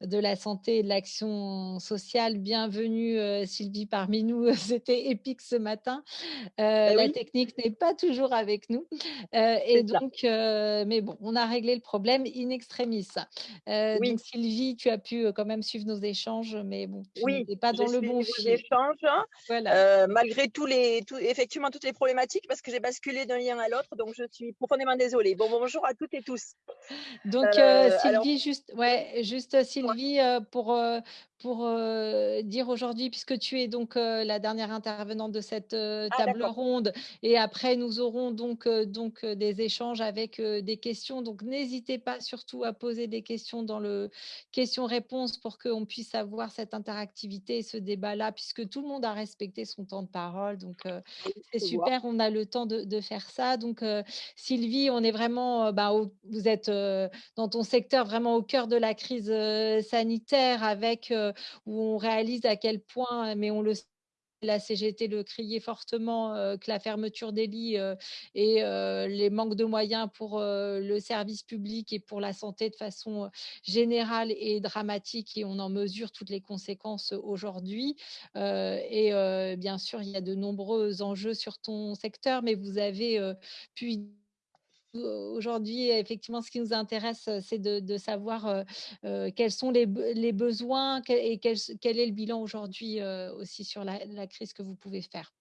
S2: de la santé et de l'action sociale. Bienvenue, Sylvie, parmi nous. C'était épique ce matin. Bah la technique n'est pas toujours avec nous. et donc, mais bon, on a réglé le problème in extremis. Donc, Sylvie, tu as pu quand même suivre nos échanges, mais bon,
S10: oui pas dans le bon fil. échanges, hein. euh, malgré tous les, effectivement toutes les problématiques, parce que j'ai basculé d'un lien à l'autre, donc je suis profondément désolée. Bon, bonjour à toutes et tous.
S2: Donc euh, euh, Sylvie, juste, ouais, juste Sylvie, pour pour dire aujourd'hui, puisque tu es donc la dernière intervenante de cette ah, table ronde, et après nous aurons donc, donc des échanges avec des questions. Donc n'hésitez pas surtout à poser des questions dans le questions-réponses pour qu'on puisse avoir cette interactivité, ce débat-là, puisque tout le monde a respecté son temps de parole. Donc c'est super, on a le temps de, faire ça. Donc Sylvie, on est vraiment, bah, vous êtes dans ton secteur vraiment au cœur de la crise sanitaire avec où on réalise à quel point, mais on le sait, la CGT le criait fortement que la fermeture des lits et les manques de moyens pour le service public et pour la santé de façon générale et dramatique et on en mesure toutes les conséquences aujourd'hui. et bien sûr, il y a de nombreux enjeux sur ton secteur, mais vous avez pu Aujourd'hui, effectivement, ce qui nous intéresse, c'est de, savoir quels sont les, besoins et quel, est le bilan aujourd'hui aussi sur la, crise que vous pouvez faire.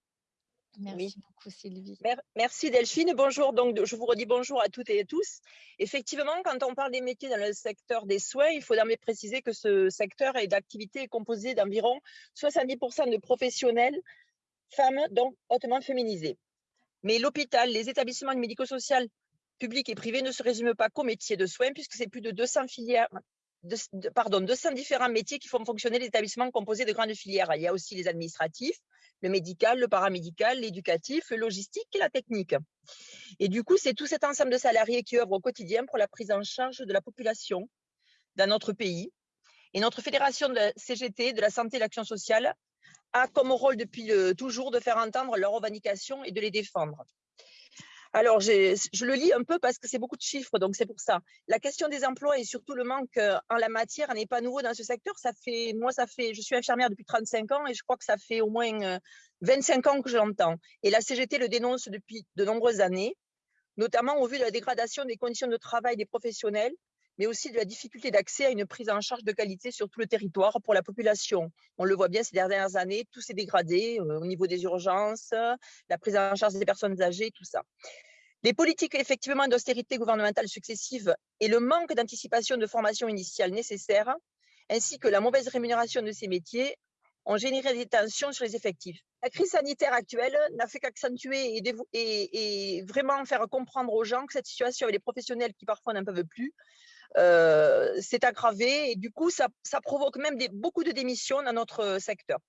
S2: Merci beaucoup, Sylvie.
S10: Merci, Delphine. Bonjour. Donc, je vous redis bonjour à toutes et à tous. Effectivement, quand on parle des métiers dans le secteur des soins, il faut d'emblée préciser que ce secteur d'activité est composé d'environ 70% de professionnels femmes, donc hautement féminisés. Mais l'hôpital, les établissements médico-sociaux public et privé ne se résume pas qu'aux métiers de soins, puisque c'est plus de 200 filières, pardon, 200 différents métiers qui font fonctionner l'établissement composé de grandes filières. Il y a aussi les administratifs, le médical, le paramédical, l'éducatif, le logistique et la technique. Et du coup, c'est tout cet ensemble de salariés qui œuvrent au quotidien pour la prise en charge de la population dans notre pays. Et notre fédération de CGT, de la santé et de l'action sociale, a comme rôle depuis toujours de faire entendre leurs revendications et de les défendre. Alors, je le lis un peu parce que c'est beaucoup de chiffres, donc c'est pour ça. La question des emplois et surtout le manque euh, en la matière n'est pas nouveau dans ce secteur. Ça fait, moi, ça fait, je suis infirmière depuis 35 ans et je crois que ça fait au moins 25 euh, ans que je l'entends. Et la CGT le dénonce depuis de nombreuses années, notamment au vu de la dégradation des conditions de travail des professionnels, mais aussi de la difficulté d'accès à une prise en charge de qualité sur tout le territoire pour la population. On le voit bien ces dernières années, tout s'est dégradé euh, au niveau des urgences, la prise en charge des personnes âgées, tout ça. Les politiques effectivement d'austérité gouvernementale successives et le manque d'anticipation de formation initiale nécessaire, ainsi que la mauvaise rémunération de ces métiers, ont généré des tensions sur les effectifs. La crise sanitaire actuelle n'a fait qu'accentuer et, vraiment faire comprendre aux gens que cette situation avec les professionnels qui parfois n'en peuvent plus s'est aggravée et du coup ça, provoque même beaucoup de démissions dans notre secteur.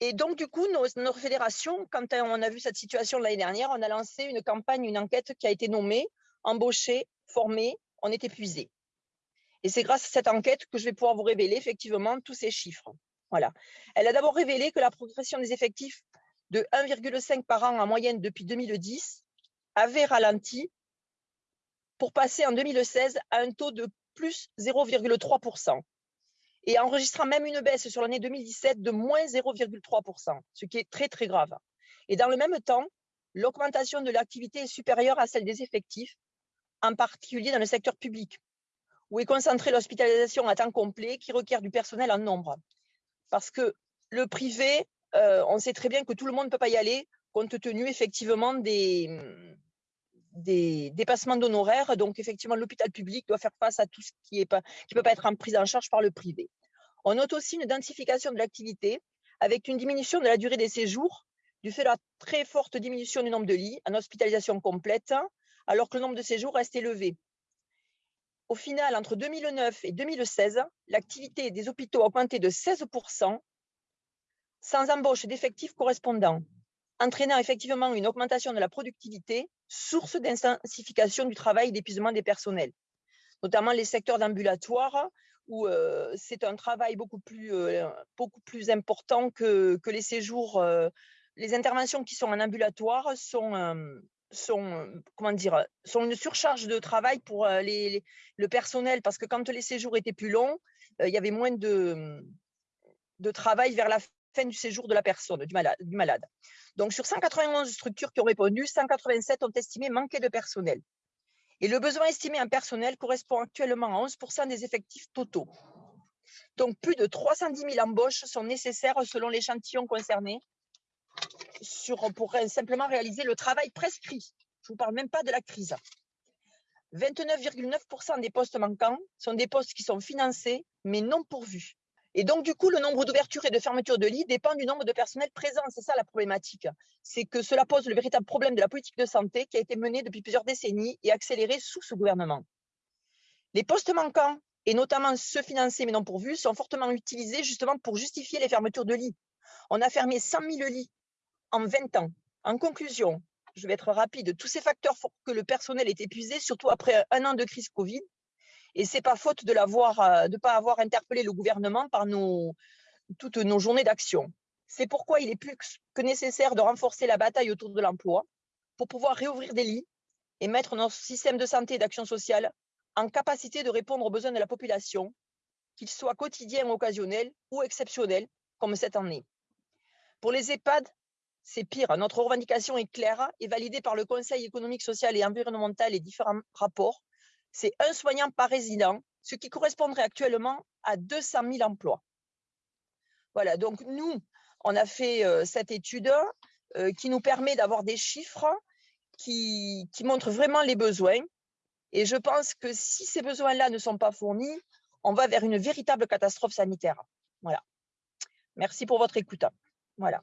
S10: Et donc, du coup, notre fédération, quand on a vu cette situation l'année dernière, on a lancé une campagne, une enquête qui a été nommée « Embaucher, former, on est épuisé ». Et c'est grâce à cette enquête que je vais pouvoir vous révéler effectivement tous ces chiffres. Voilà. Elle a d'abord révélé que la progression des effectifs de 1,5 par an en moyenne depuis 2010 avait ralenti pour passer en 2016 à un taux de plus 0,3% et enregistrant même une baisse sur l'année 2017 de moins 0,3%, ce qui est très, très grave. Et dans le même temps, l'augmentation de l'activité est supérieure à celle des effectifs, en particulier dans le secteur public, où est concentrée l'hospitalisation à temps complet qui requiert du personnel en nombre. Parce que le privé, euh, on sait très bien que tout le monde ne peut pas y aller, compte tenu effectivement des, des dépassements d'honoraires. Donc, effectivement, l'hôpital public doit faire face à tout ce qui ne peut pas être en prise en charge par le privé. On note aussi une densification de l'activité avec une diminution de la durée des séjours du fait de la très forte diminution du nombre de lits en hospitalisation complète, alors que le nombre de séjours reste élevé. Au final, entre 2009 et 2016, l'activité des hôpitaux a augmenté de 16%, sans embauche d'effectifs correspondants, entraînant effectivement une augmentation de la productivité source d'intensification du travail d'épuisement des personnels, notamment les secteurs d'ambulatoire, où euh, c'est un travail beaucoup plus, euh, beaucoup plus important que, que les séjours. Euh, les interventions qui sont en ambulatoire sont, sont, comment dire, sont une surcharge de travail pour les, le personnel, parce que quand les séjours étaient plus longs, il y avait moins de, de travail vers la fin du séjour de la personne, du malade. Donc, sur 191 structures qui ont répondu, 187 ont estimé manquer de personnel. Et le besoin estimé en personnel correspond actuellement à 11% des effectifs totaux. Donc, plus de 310 000 embauches sont nécessaires selon l'échantillon concerné sur, pour simplement réaliser le travail prescrit. Je ne vous parle même pas de la crise. 29,9% des postes manquants sont des postes qui sont financés, mais non pourvus. Et donc, du coup, le nombre d'ouvertures et de fermetures de lits dépend du nombre de personnels présents. C'est ça la problématique. C'est que cela pose le véritable problème de la politique de santé qui a été menée depuis plusieurs décennies et accélérée sous ce gouvernement. Les postes manquants, et notamment ceux financés mais non pourvus, sont fortement utilisés justement pour justifier les fermetures de lits. On a fermé 100 000 lits en 20 ans. En conclusion, je vais être rapide, tous ces facteurs font que le personnel est épuisé, surtout après un an de crise Covid, et c'est pas faute de ne pas avoir interpellé le gouvernement par nos, toutes nos journées d'action. C'est pourquoi il est plus que nécessaire de renforcer la bataille autour de l'emploi pour pouvoir réouvrir des lits et mettre notre système de santé et d'action sociale en capacité de répondre aux besoins de la population, qu'ils soient quotidiens, occasionnels ou exceptionnels, comme cette année. Pour les EHPAD, c'est pire. Notre revendication est claire et validée par le Conseil économique, social et environnemental et différents rapports c'est un soignant par résident, ce qui correspondrait actuellement à 200 000 emplois. Voilà, donc nous, on a fait euh, cette étude euh, qui nous permet d'avoir des chiffres qui, qui, montrent vraiment les besoins. Et je pense que si ces besoins-là ne sont pas fournis, on va vers une véritable catastrophe sanitaire. Voilà. Merci pour votre écoute. Voilà.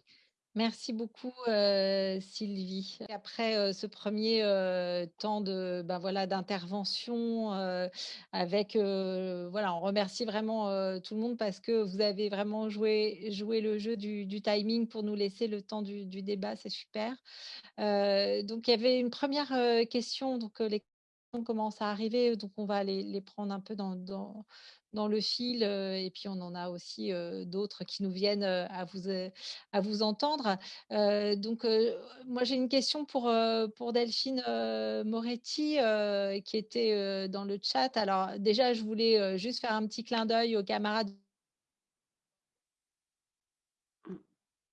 S2: Merci beaucoup Sylvie. Après ce premier temps de ben voilà d'intervention avec voilà on remercie vraiment tout le monde parce que vous avez vraiment joué joué le jeu du, timing pour nous laisser le temps du, débat c'est super. donc il y avait une première question donc les questions commencent à arriver donc on va les, prendre un peu dans dans le fil et puis on en a aussi d'autres qui nous viennent à vous, à vous entendre. donc moi j'ai une question pour, pour Delphine Moretti qui était dans le chat. Alors déjà je voulais juste faire un petit clin d'œil aux camarades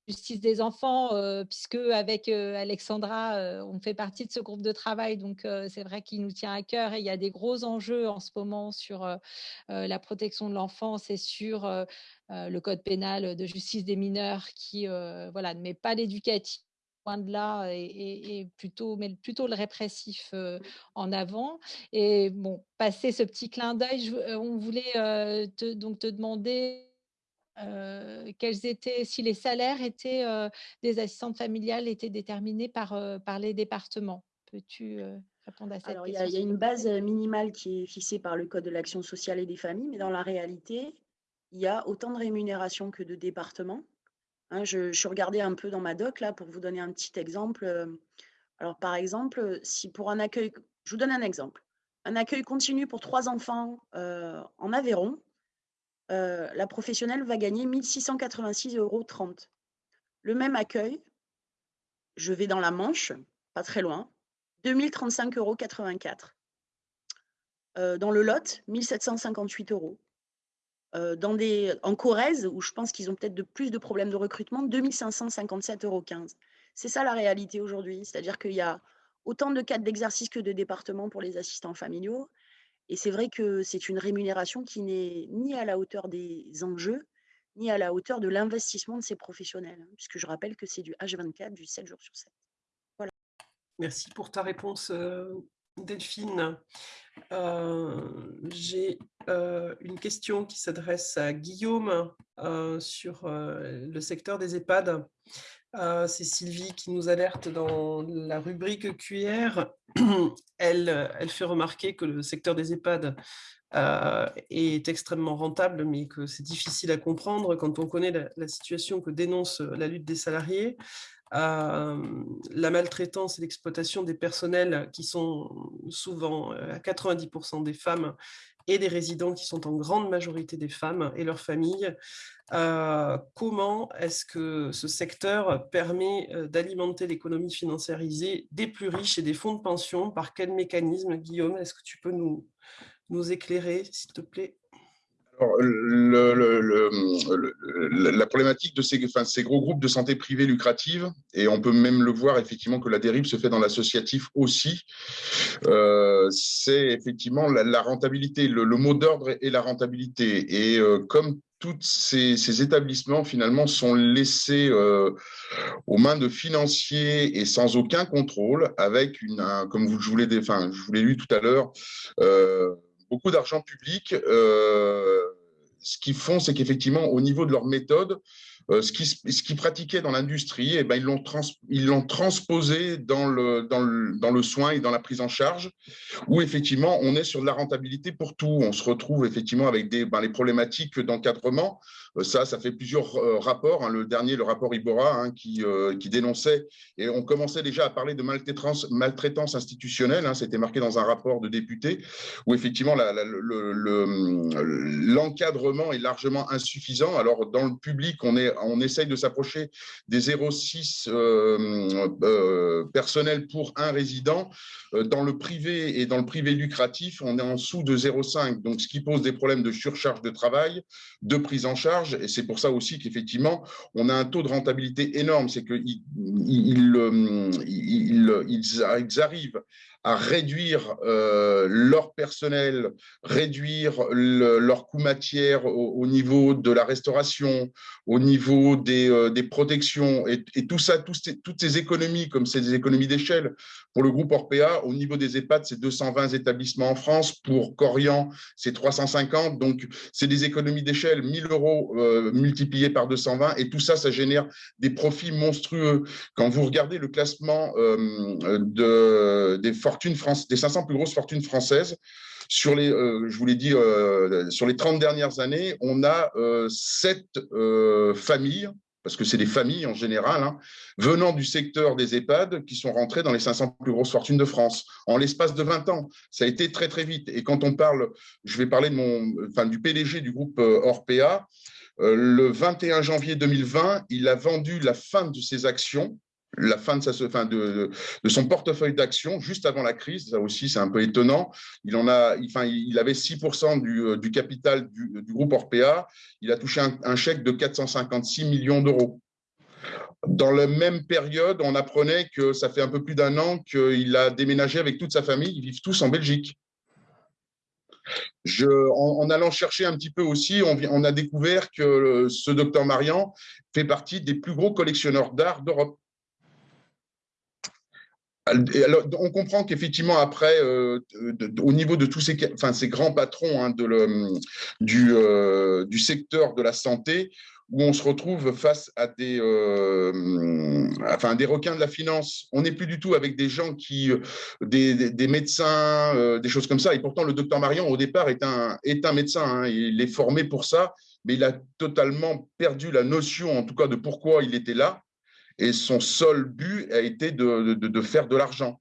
S2: justice des enfants, euh, puisque avec euh, Alexandra, euh, on fait partie de ce groupe de travail. Donc, c'est vrai qu'il nous tient à cœur et il y a des gros enjeux en ce moment sur la protection de l'enfance et sur le code pénal de justice des mineurs qui voilà, ne met pas l'éducatif loin de là et, plutôt mais plutôt le répressif en avant et bon passer ce petit clin d'œil on voulait te, donc te demander quels étaient, si les salaires étaient des assistantes familiales étaient déterminés par, par les départements. Peux-tu répondre à cette
S8: Alors,
S2: question
S8: Il y, a une base minimale qui est fixée par le Code de l'action sociale et des familles, mais dans la réalité, il y a autant de rémunérations que de départements. Hein, je, je regardais un peu dans ma doc là pour vous donner un petit exemple. Alors par exemple, si pour un accueil, je vous donne un exemple, un accueil continu pour trois enfants en Aveyron, la professionnelle va gagner 1686,30 euros. Le même accueil, je vais dans la Manche, pas très loin, 2035,84 euros. dans le Lot, 1758 euros. dans des, en Corrèze, où je pense qu'ils ont peut-être plus de problèmes de recrutement, 2557,15 euros. C'est ça la réalité aujourd'hui, c'est-à-dire qu'il y a autant de cadres d'exercice que de départements pour les assistants familiaux. Et c'est vrai que c'est une rémunération qui n'est ni à la hauteur des enjeux, ni à la hauteur de l'investissement de ces professionnels, hein, puisque je rappelle que c'est du H24, du 7 jours sur 7. Voilà.
S1: Merci pour ta réponse, euh, Delphine. Euh, j'ai euh, une question qui s'adresse à Guillaume sur le secteur des EHPAD. C'est Sylvie qui nous alerte dans la rubrique QR. Elle, fait remarquer que le secteur des EHPAD euh, est extrêmement rentable, mais que c'est difficile à comprendre quand on connaît la, situation que dénonce la lutte des salariés. Euh, la maltraitance et l'exploitation des personnels qui sont souvent euh, à 90% des femmes et des résidents qui sont en grande majorité des femmes et leurs familles. comment est-ce que ce secteur permet d'alimenter l'économie financiarisée des plus riches et des fonds de pension? Par quel mécanisme, Guillaume Est-ce que tu peux nous, nous éclairer, s'il te plaît?
S9: Le, la problématique de ces, gros groupes de santé privés lucrative, et on peut même le voir effectivement que la dérive se fait dans l'associatif aussi, euh, c'est effectivement la, rentabilité. Le, mot d'ordre est la rentabilité. Et euh, comme tous ces, établissements finalement sont laissés euh, aux mains de financiers et sans aucun contrôle, avec une, comme je vous l'ai lu tout à l'heure, beaucoup d'argent public. Euh, ce qu'ils font, c'est qu'effectivement, au niveau de leur méthode, euh, ce qu'ils ce qui pratiquaient dans l'industrie, eh ben, ils l'ont trans, transposé dans le, dans, le, dans le soin et dans la prise en charge, où effectivement, on est sur de la rentabilité pour tout. On se retrouve effectivement avec des, ben, les problématiques d'encadrement. Euh, ça, ça fait plusieurs euh, rapports. Hein. Le dernier, le rapport Ibora, hein, qui, qui dénonçait, et on commençait déjà à parler de maltraitance, institutionnelle. Hein. C'était marqué dans un rapport de député, où effectivement, l'encadrement le, est largement insuffisant. Alors, dans le public, on essaye de s'approcher des 0,6 euh, euh, personnels pour un résident. Euh, dans le privé et dans le privé lucratif, on est en dessous de 0,5, donc ce qui pose des problèmes de surcharge de travail, de prise en charge, et c'est pour ça aussi qu'effectivement, on a un taux de rentabilité énorme, c'est qu'ils ils arrivent à réduire euh, leur personnel, réduire leur coût matière au, niveau de la restauration, au niveau des, euh, des protections, et, tout ça, toutes ces économies, comme ces économies d'échelle, pour le groupe Orpea, au niveau des EHPAD, c'est 220 établissements en France, pour Corian, c'est 350, donc c'est des économies d'échelle, 1000 euros euh, multipliés par 220, et tout ça, ça génère des profits monstrueux. Quand vous regardez le classement euh, de, des forces Des 500 plus grosses fortunes françaises. Sur les, euh, je vous l'ai dit, euh, sur les 30 dernières années, on a euh, sept familles, parce que c'est des familles en général, hein, venant du secteur des EHPAD qui sont rentrées dans les 500 plus grosses fortunes de France en l'espace de 20 ans. Ça a été très, très vite. Et quand on parle, je vais parler de mon, enfin, du PDG du groupe Orpea, le 21 janvier 2020, il a vendu la fin de ses actions la fin de, sa, de, de son portefeuille d'actions juste avant la crise. Ça aussi, c'est un peu étonnant. Il, en a, il, enfin, il avait 6% du, euh, du, capital du, groupe Orpea. Il a touché un, chèque de 456 millions d'euros. Dans la même période, on apprenait que ça fait un peu plus d'un an qu'il a déménagé avec toute sa famille. Ils vivent tous en Belgique. En, allant chercher un petit peu aussi, on, on a découvert que ce docteur Marian fait partie des plus gros collectionneurs d'art d'Europe. On comprend qu'effectivement, après, euh, au niveau de tous ces, grands patrons hein, euh, du, secteur de la santé, où on se retrouve face à des, euh, enfin, des requins de la finance. On n'est plus du tout avec des gens qui, des, médecins, des choses comme ça. Et pourtant, le docteur Marion, au départ, est un, est un médecin. Hein, il est formé pour ça mais il a totalement perdu la notion, en tout cas, de pourquoi il était là. Et son seul but a été de, faire de l'argent.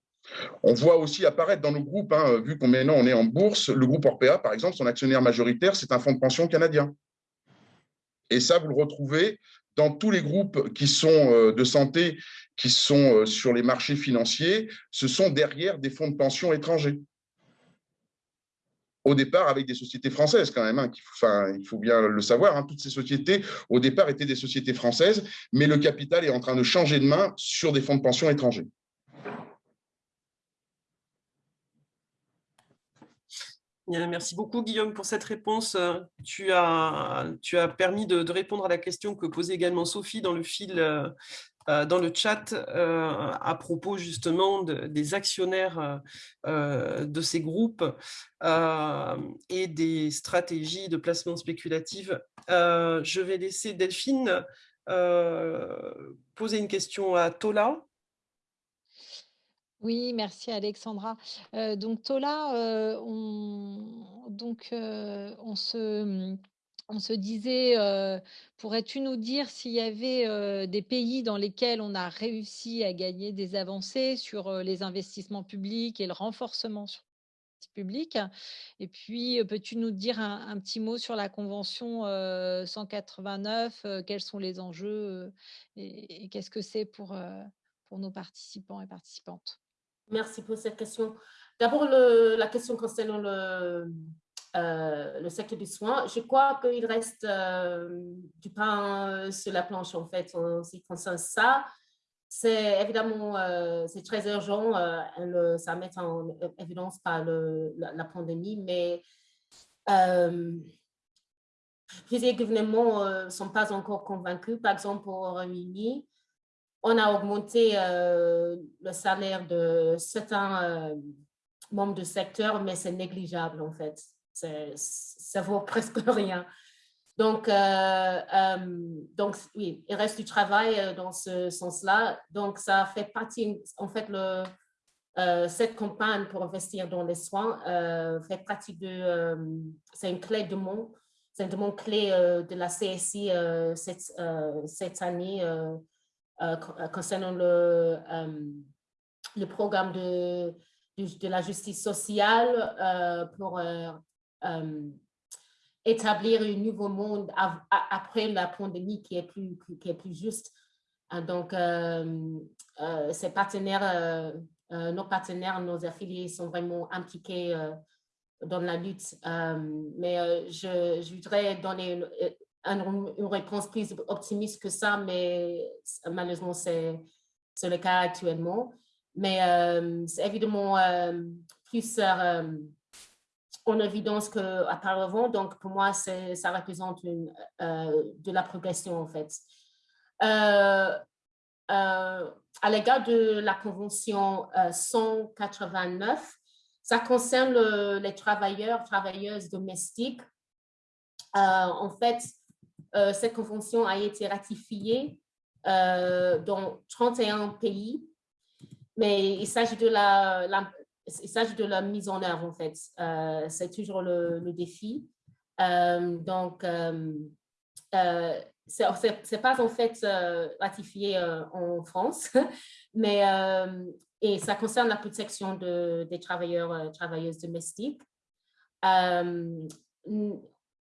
S9: On voit aussi apparaître dans nos groupes, hein, vu qu'on maintenant on est en bourse, le groupe Orpea, par exemple, son actionnaire majoritaire, c'est un fonds de pension canadien. Et ça, vous le retrouvez dans tous les groupes qui sont euh, de santé, qui sont euh, sur les marchés financiers, ce sont derrière des fonds de pension étrangers au départ avec des sociétés françaises quand même. Hein, enfin, il faut bien le savoir, hein, toutes ces sociétés, au départ, étaient des sociétés françaises, mais le capital est en train de changer de main sur des fonds de pension étrangers.
S1: Merci beaucoup, Guillaume, pour cette réponse. Tu as, tu as permis de, répondre à la question que posait également Sophie dans le fil euh, euh, dans le chat euh, à propos justement des actionnaires euh, de ces groupes et des stratégies de placement spéculative. je vais laisser Delphine poser une question à Tola.
S2: Oui, merci Alexandra. donc Tola, on, donc, on se on se disait, pourrais-tu nous dire s'il y avait des pays dans lesquels on a réussi à gagner des avancées sur les investissements publics et le renforcement public Et puis, peux-tu nous dire un, petit mot sur la Convention 189 Quels sont les enjeux et, qu'est-ce que c'est pour, pour nos participants et participantes?
S4: Merci pour cette question. D'abord, la question concernant le, euh, le secteur du soin. Je crois qu'il reste euh, du pain euh, sur la planche, en fait, en ce qui concerne ça. C'est évidemment c'est très urgent, ça met en évidence par le, la, pandémie, mais plusieurs gouvernements ne sont pas encore convaincus. Par exemple, au Royaume-Uni, on a augmenté le salaire de certains membres du secteur, mais c'est négligeable en fait ça vaut presque rien. Donc, euh, euh, donc, oui, il reste du travail euh, dans ce sens-là. Donc, ça fait partie, en fait, cette campagne pour investir dans les soins fait partie de, c'est une clé de mon, c'est une demande clé de la CSI cette, cette année concernant le, le programme de, de, la justice sociale pour établir un nouveau monde après la pandémie qui est plus, qui est plus juste. Euh, donc, euh, ces partenaires, nos partenaires, nos affiliés sont vraiment impliqués dans la lutte. mais je, je, voudrais donner une, une, réponse plus optimiste que ça, mais malheureusement, c'est le cas actuellement. Mais c'est évidemment plus en évidence qu'auparavant. Donc, pour moi, ça représente une, euh, de la progression, en fait. Euh, euh, à l'égard de la Convention 189, ça concerne les travailleurs, travailleuses domestiques. en fait, cette convention a été ratifiée dans 31 pays, mais il s'agit de la, il s'agit de la mise en œuvre, en fait. Euh, c'est toujours le, défi. Euh, donc, euh, c'est pas en fait ratifié en France, mais et ça concerne la protection de, des travailleurs travailleuses domestiques. on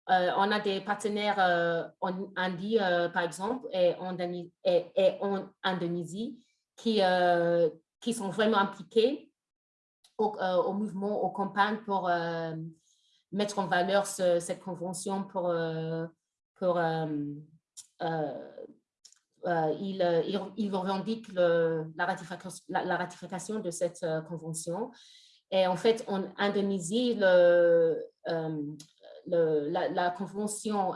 S4: a des partenaires en Indie, par exemple, et en, et, en Indonésie, qui, qui sont vraiment impliqués euh, au, mouvement, aux campagnes pour euh, mettre en valeur cette convention pour, euh, pour il, il, revendique le, la, ratification, de cette convention. Et en fait, en Indonésie, le, la, convention,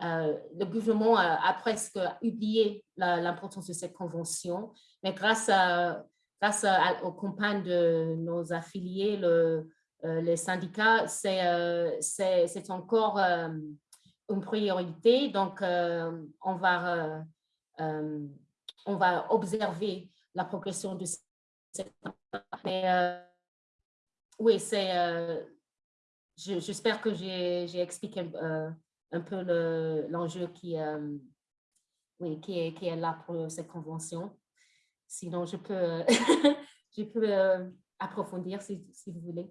S4: le gouvernement a presque oublié l'importance de cette convention, mais grâce à, grâce aux campagnes de nos affiliés, euh, les syndicats, c'est euh, encore euh, une priorité. Donc, on, va, on va observer la progression de cette Mais oui, c'est... J'espère que j'ai expliqué un peu l'enjeu qui, oui, qui, est, qui est là pour cette convention. Sinon, je peux, peux approfondir si, vous voulez.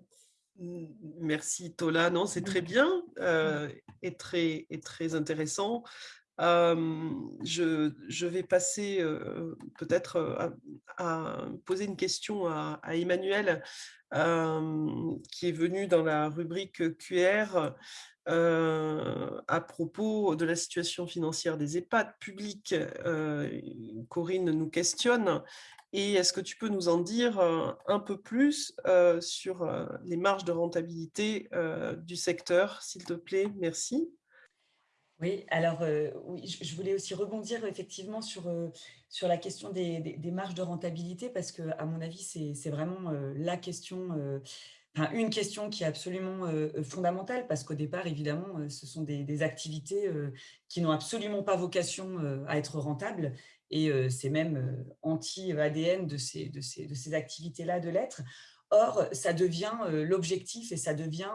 S1: Merci Tola, non, c'est très bien et, très, et très intéressant. Je, je, vais passer peut-être à, poser une question à, Emmanuel, qui est venu dans la rubrique QR à propos de la situation financière des EHPAD publics. Corinne nous questionne. Et est-ce que tu peux nous en dire un peu plus sur les marges de rentabilité du secteur, s'il te plaît? Merci.
S5: Oui, alors euh, oui, je voulais aussi rebondir effectivement sur, euh, sur la question des, marges de rentabilité parce que, à mon avis, c'est vraiment euh, la question, une question qui est absolument fondamentale parce qu'au départ, évidemment, ce sont des, activités qui n'ont absolument pas vocation à être rentables et c'est même anti-ADN de ces, de ces, de ces activités-là de l'être. Or, ça devient l'objectif et ça devient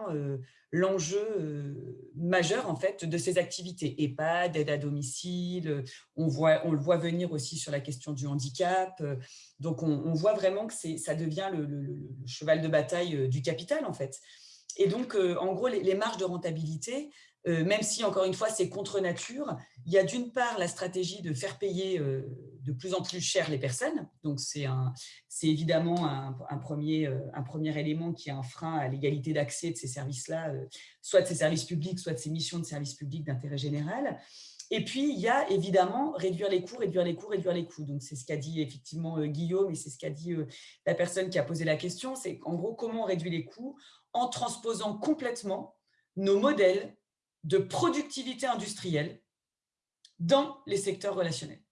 S5: l'enjeu majeur en fait de ces activités. EHPAD, aide à domicile, on, voit, on le voit venir aussi sur la question du handicap. Donc, on, voit vraiment que ça devient le, cheval de bataille du capital en fait. Et donc, en gros, les, marges de rentabilité, même si, encore une fois, c'est contre nature, il y a d'une part la stratégie de faire payer de plus en plus cher les personnes. Donc, c'est évidemment un, premier, un premier élément qui est un frein à l'égalité d'accès de ces services-là, soit de ces services publics, soit de ces missions de services publics d'intérêt général. Et puis, il y a évidemment réduire les coûts, réduire les coûts, réduire les coûts. Donc, c'est ce qu'a dit effectivement Guillaume et c'est ce qu'a dit la personne qui a posé la question. C'est en gros, comment on réduit les coûts en transposant complètement nos modèles de productivité industrielle dans les secteurs relationnels.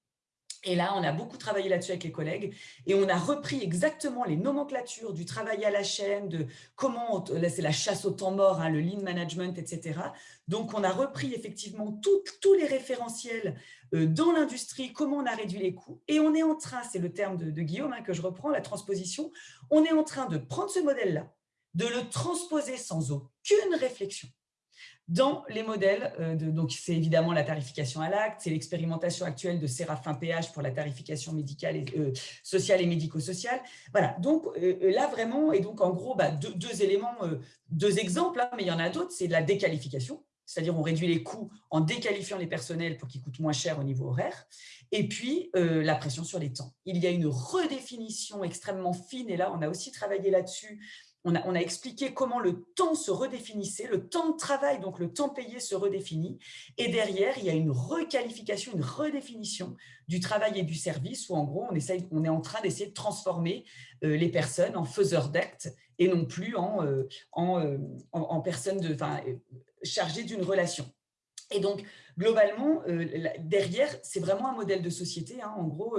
S5: Et là, on a beaucoup travaillé là-dessus avec les collègues et on a repris exactement les nomenclatures du travail à la chaîne, de comment, là c'est la chasse au temps mort, hein, le lean management, etc. Donc, on a repris effectivement tous les référentiels euh, dans l'industrie, comment on a réduit les coûts. Et on est en train, c'est le terme de, Guillaume hein, que je reprends, la transposition, on est en train de prendre ce modèle-là, de le transposer sans aucune réflexion dans les modèles, euh, de, donc c'est évidemment la tarification à l'acte, c'est l'expérimentation actuelle de Séraphin PH pour la tarification médicale et, euh, sociale et médico-sociale. Voilà, donc euh, là vraiment, et donc en gros, bah, deux, éléments, deux exemples, hein, mais il y en a d'autres, c'est la déqualification, c'est-à-dire on réduit les coûts en déqualifiant les personnels pour qu'ils coûtent moins cher au niveau horaire, et puis la pression sur les temps. Il y a une redéfinition extrêmement fine, et là on a aussi travaillé là-dessus, on a, expliqué comment le temps se redéfinissait, le temps de travail, donc le temps payé se redéfinit. Et derrière, il y a une requalification, une redéfinition du travail et du service où en gros, on, essaye, on est en train d'essayer de transformer euh, les personnes en faiseurs d'actes et non plus en, euh, euh, personnes de, chargées d'une relation. Et donc, globalement, derrière, c'est vraiment un modèle de société. Hein. En gros,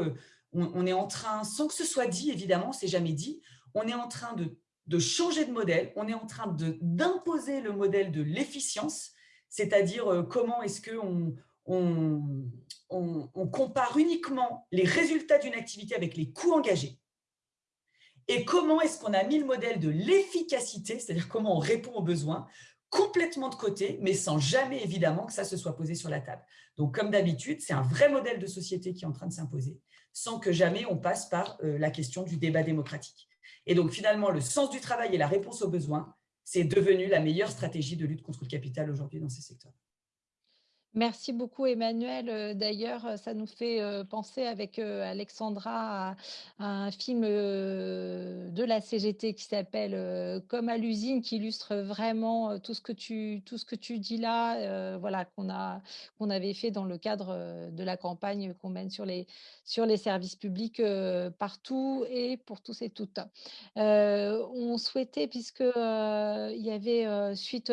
S5: on, on, est en train, sans que ce soit dit, évidemment, c'est jamais dit, on est en train de de changer de modèle, on est en train d'imposer le modèle de l'efficience, c'est-à-dire euh, comment est-ce qu'on on, on, compare uniquement les résultats d'une activité avec les coûts engagés et comment est-ce qu'on a mis le modèle de l'efficacité, c'est-à-dire comment on répond aux besoins, complètement de côté, mais sans jamais évidemment que ça se soit posé sur la table. Donc, comme d'habitude, c'est un vrai modèle de société qui est en train de s'imposer, sans que jamais on passe par euh, la question du débat démocratique. Et donc, finalement, le sens du travail et la réponse aux besoins, c'est devenu la meilleure stratégie de lutte contre le capital aujourd'hui dans ces secteurs.
S2: Merci beaucoup Emmanuel. Euh, d'ailleurs, euh, ça nous fait euh, penser avec Alexandra à, un film de la CGT qui s'appelle Comme à l'usine, qui illustre vraiment tout ce que tu, tout ce que tu dis là, voilà, qu'on a qu'on avait fait dans le cadre de la campagne qu'on mène sur les, sur les services publics partout et pour tous et toutes. on souhaitait, puisque il y avait suite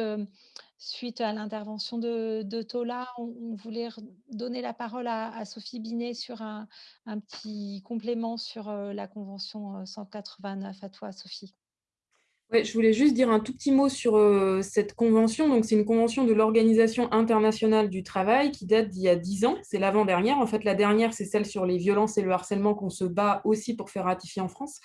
S2: suite à l'intervention de, Tola, on, voulait donner la parole à, Sophie Binet sur un, petit complément sur euh, la Convention 189. Euh, à toi, Sophie.
S3: Ouais, je voulais juste dire un tout petit mot sur euh, cette convention. Donc, c'est une convention de l'Organisation internationale du travail qui date d'il y a dix ans. C'est l'avant-dernière. En fait, la dernière, c'est celle sur les violences et le harcèlement qu'on se bat aussi pour faire ratifier en France.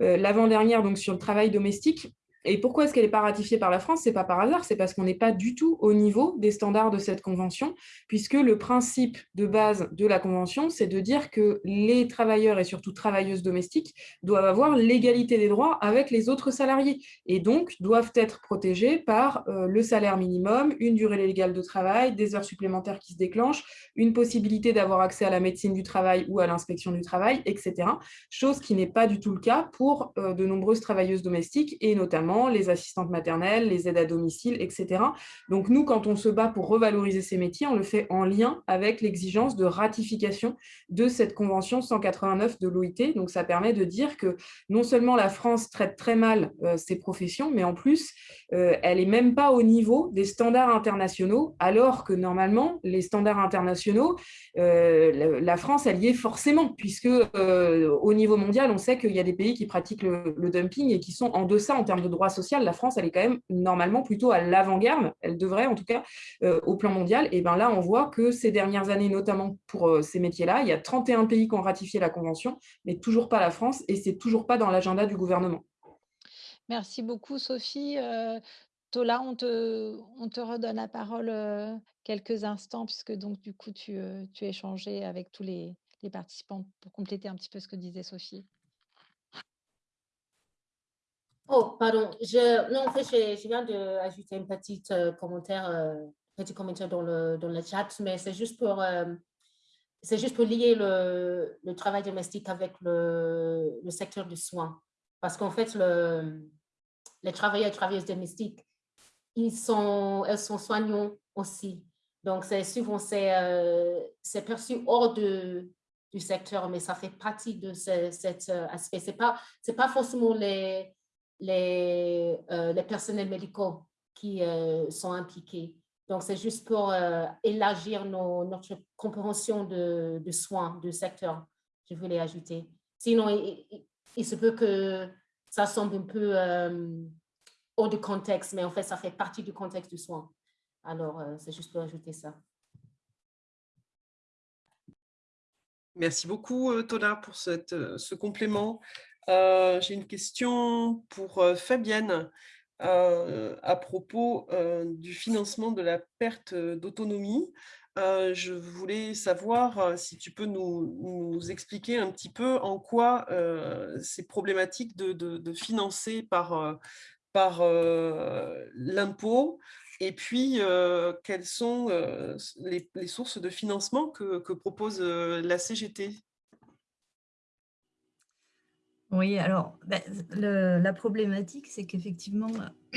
S3: L'avant-dernière, donc sur le travail domestique. Et pourquoi est-ce qu'elle n'est pas ratifiée par la France? Ce n'est pas par hasard, c'est parce qu'on n'est pas du tout au niveau des standards de cette convention, puisque le principe de base de la convention, c'est de dire que les travailleurs et surtout travailleuses domestiques doivent avoir l'égalité des droits avec les autres salariés, et donc doivent être protégés par euh, le salaire minimum, une durée légale de travail, des heures supplémentaires qui se déclenchent, une possibilité d'avoir accès à la médecine du travail ou à l'inspection du travail, etc. Chose qui n'est pas du tout le cas pour euh, de nombreuses travailleuses domestiques, et notamment les assistantes maternelles, les aides à domicile, etc. Donc nous, quand on se bat pour revaloriser ces métiers, on le fait en lien avec l'exigence de ratification de cette convention 189 de l'OIT. Donc ça permet de dire que non seulement la France traite très mal euh, ces professions, mais en plus, euh, elle n'est même pas au niveau des standards internationaux, alors que normalement, les standards internationaux, euh, la France, elle y est forcément, puisque au niveau mondial, on sait qu'il y a des pays qui pratiquent le, le dumping et qui sont en deçà en termes de droit social, la France, elle est quand même normalement plutôt à l'avant-garde, elle devrait en tout cas euh, au plan mondial. Et bien là, on voit que ces dernières années, notamment pour euh, ces métiers-là, il y a 31 pays qui ont ratifié la Convention, mais toujours pas la France, et c'est toujours pas dans l'agenda du gouvernement.
S2: Merci beaucoup, Sophie. Euh, Tola, on te, on te redonne la parole quelques instants, puisque donc du coup, tu, tu échangé avec tous les, les participants pour compléter un petit peu ce que disait Sophie.
S4: Oh, pardon. Je, non, en fait, je, viens d'ajouter un petit euh, commentaire, euh, commentaire dans le, dans le chat, mais c'est juste pour, euh, c'est juste pour lier le, le, travail domestique avec le, le secteur du soin. Parce qu'en fait, le, les travailleurs et travailleuses domestiques, ils sont, elles sont soignants aussi. Donc, souvent, c'est perçu hors de, du secteur, mais ça fait partie de cet aspect. Ce n'est pas, pas forcément les les, euh, les personnels médicaux qui euh, sont impliqués. Donc, c'est juste pour euh, élargir notre compréhension de, de, soins, du secteur, je voulais ajouter. Sinon, il, se peut que ça semble un peu hors du contexte, mais en fait, ça fait partie du contexte du soin. Alors, c'est juste pour ajouter ça.
S1: Merci beaucoup, Tola, pour cette, ce complément. Euh, j'ai une question pour euh, Fabienne euh, à propos du financement de la perte d'autonomie. je voulais savoir si tu peux nous, expliquer un petit peu en quoi c'est problématique de, financer par, par l'impôt et puis quelles sont les, sources de financement que propose la CGT
S7: oui, alors, ben, la problématique, c'est qu'effectivement,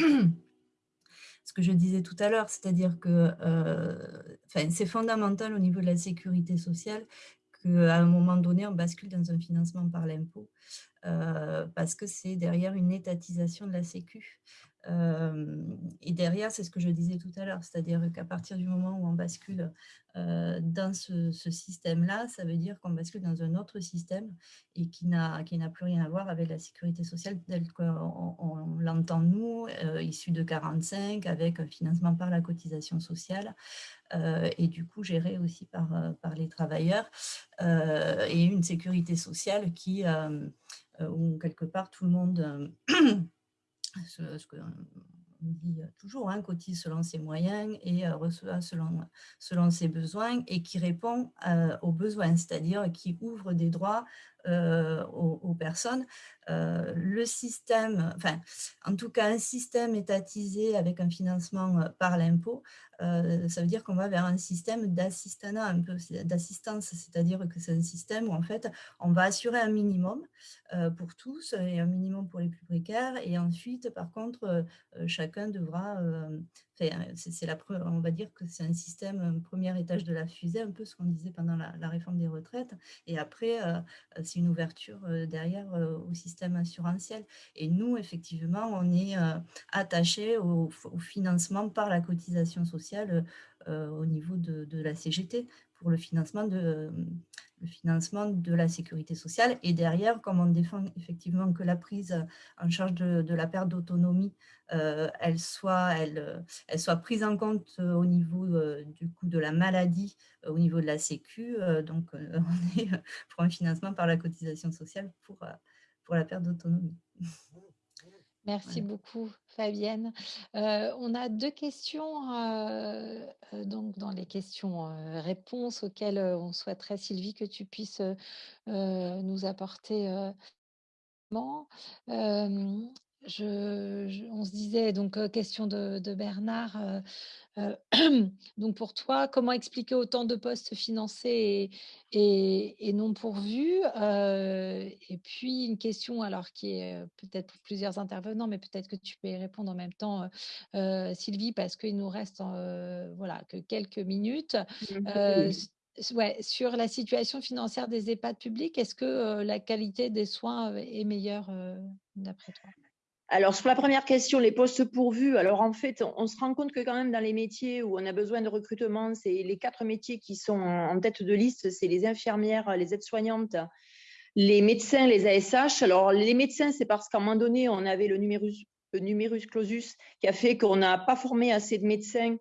S7: ce que je disais tout à l'heure, c'est-à-dire que euh, c'est fondamental au niveau de la sécurité sociale qu'à un moment donné, on bascule dans un financement par l'impôt, euh, parce que c'est derrière une étatisation de la Sécu et derrière, c'est ce que je disais tout à l'heure, c'est-à-dire qu'à partir du moment où on bascule dans ce, système-là, ça veut dire qu'on bascule dans un autre système et qui n'a plus rien à voir avec la sécurité sociale telle qu'on l'entend nous, issu de 45, avec un financement par la cotisation sociale et du coup géré aussi par, par les travailleurs et une sécurité sociale qui, où quelque part tout le monde ce, ce qu'on dit toujours, hein, cotise selon ses moyens et euh, reçoit selon, ses besoins et qui répond euh, aux besoins, c'est-à-dire qui ouvre des droits euh, aux, personnes. le système, enfin, en tout cas un système étatisé avec un financement par l'impôt, ça veut dire qu'on va vers un système d'assistanat, un peu d'assistance, c'est-à-dire que c'est un système où en fait on va assurer un minimum pour tous et un minimum pour les plus précaires et ensuite par contre chacun devra c'est la on va dire que c'est un système, un premier étage de la fusée, un peu ce qu'on disait pendant la, réforme des retraites. Et après, c'est une ouverture derrière au système assurantiel. Et nous, effectivement, on est attaché au, financement par la cotisation sociale au niveau de, de la CGT pour le financement de, le financement de la sécurité sociale. Et derrière, comme on défend effectivement que la prise en charge de, la perte d'autonomie, euh, elle, soit, elle, elle soit prise en compte au niveau euh, du coût de la maladie, au niveau de la Sécu. Euh, donc, on est pour un financement par la cotisation sociale pour, pour la perte d'autonomie.
S2: Merci beaucoup, Fabienne. Euh, on a deux questions euh, euh, donc dans les questions-réponses auxquelles on souhaiterait, Sylvie, que tu puisses nous apporter. Je, on se disait, donc, question de, Bernard, donc pour toi, comment expliquer autant de postes financés et, non pourvus Et puis une question, alors qui est peut-être pour plusieurs intervenants, mais peut-être que tu peux y répondre en même temps, Sylvie, parce qu'il nous reste voilà, que quelques minutes. Ouais, sur la situation financière des EHPAD publics, est-ce que la qualité des soins est meilleure d'après toi?
S10: Alors, sur la première question, les postes pourvus, alors en fait, on se rend compte que quand même dans les métiers où on a besoin de recrutement, c'est les quatre métiers qui sont en tête de liste, c'est les infirmières, les aides-soignantes, les médecins, les ASH. Alors, les médecins, c'est parce qu'à un moment donné, on avait le numerus, clausus qui a fait qu'on n'a pas formé assez de médecins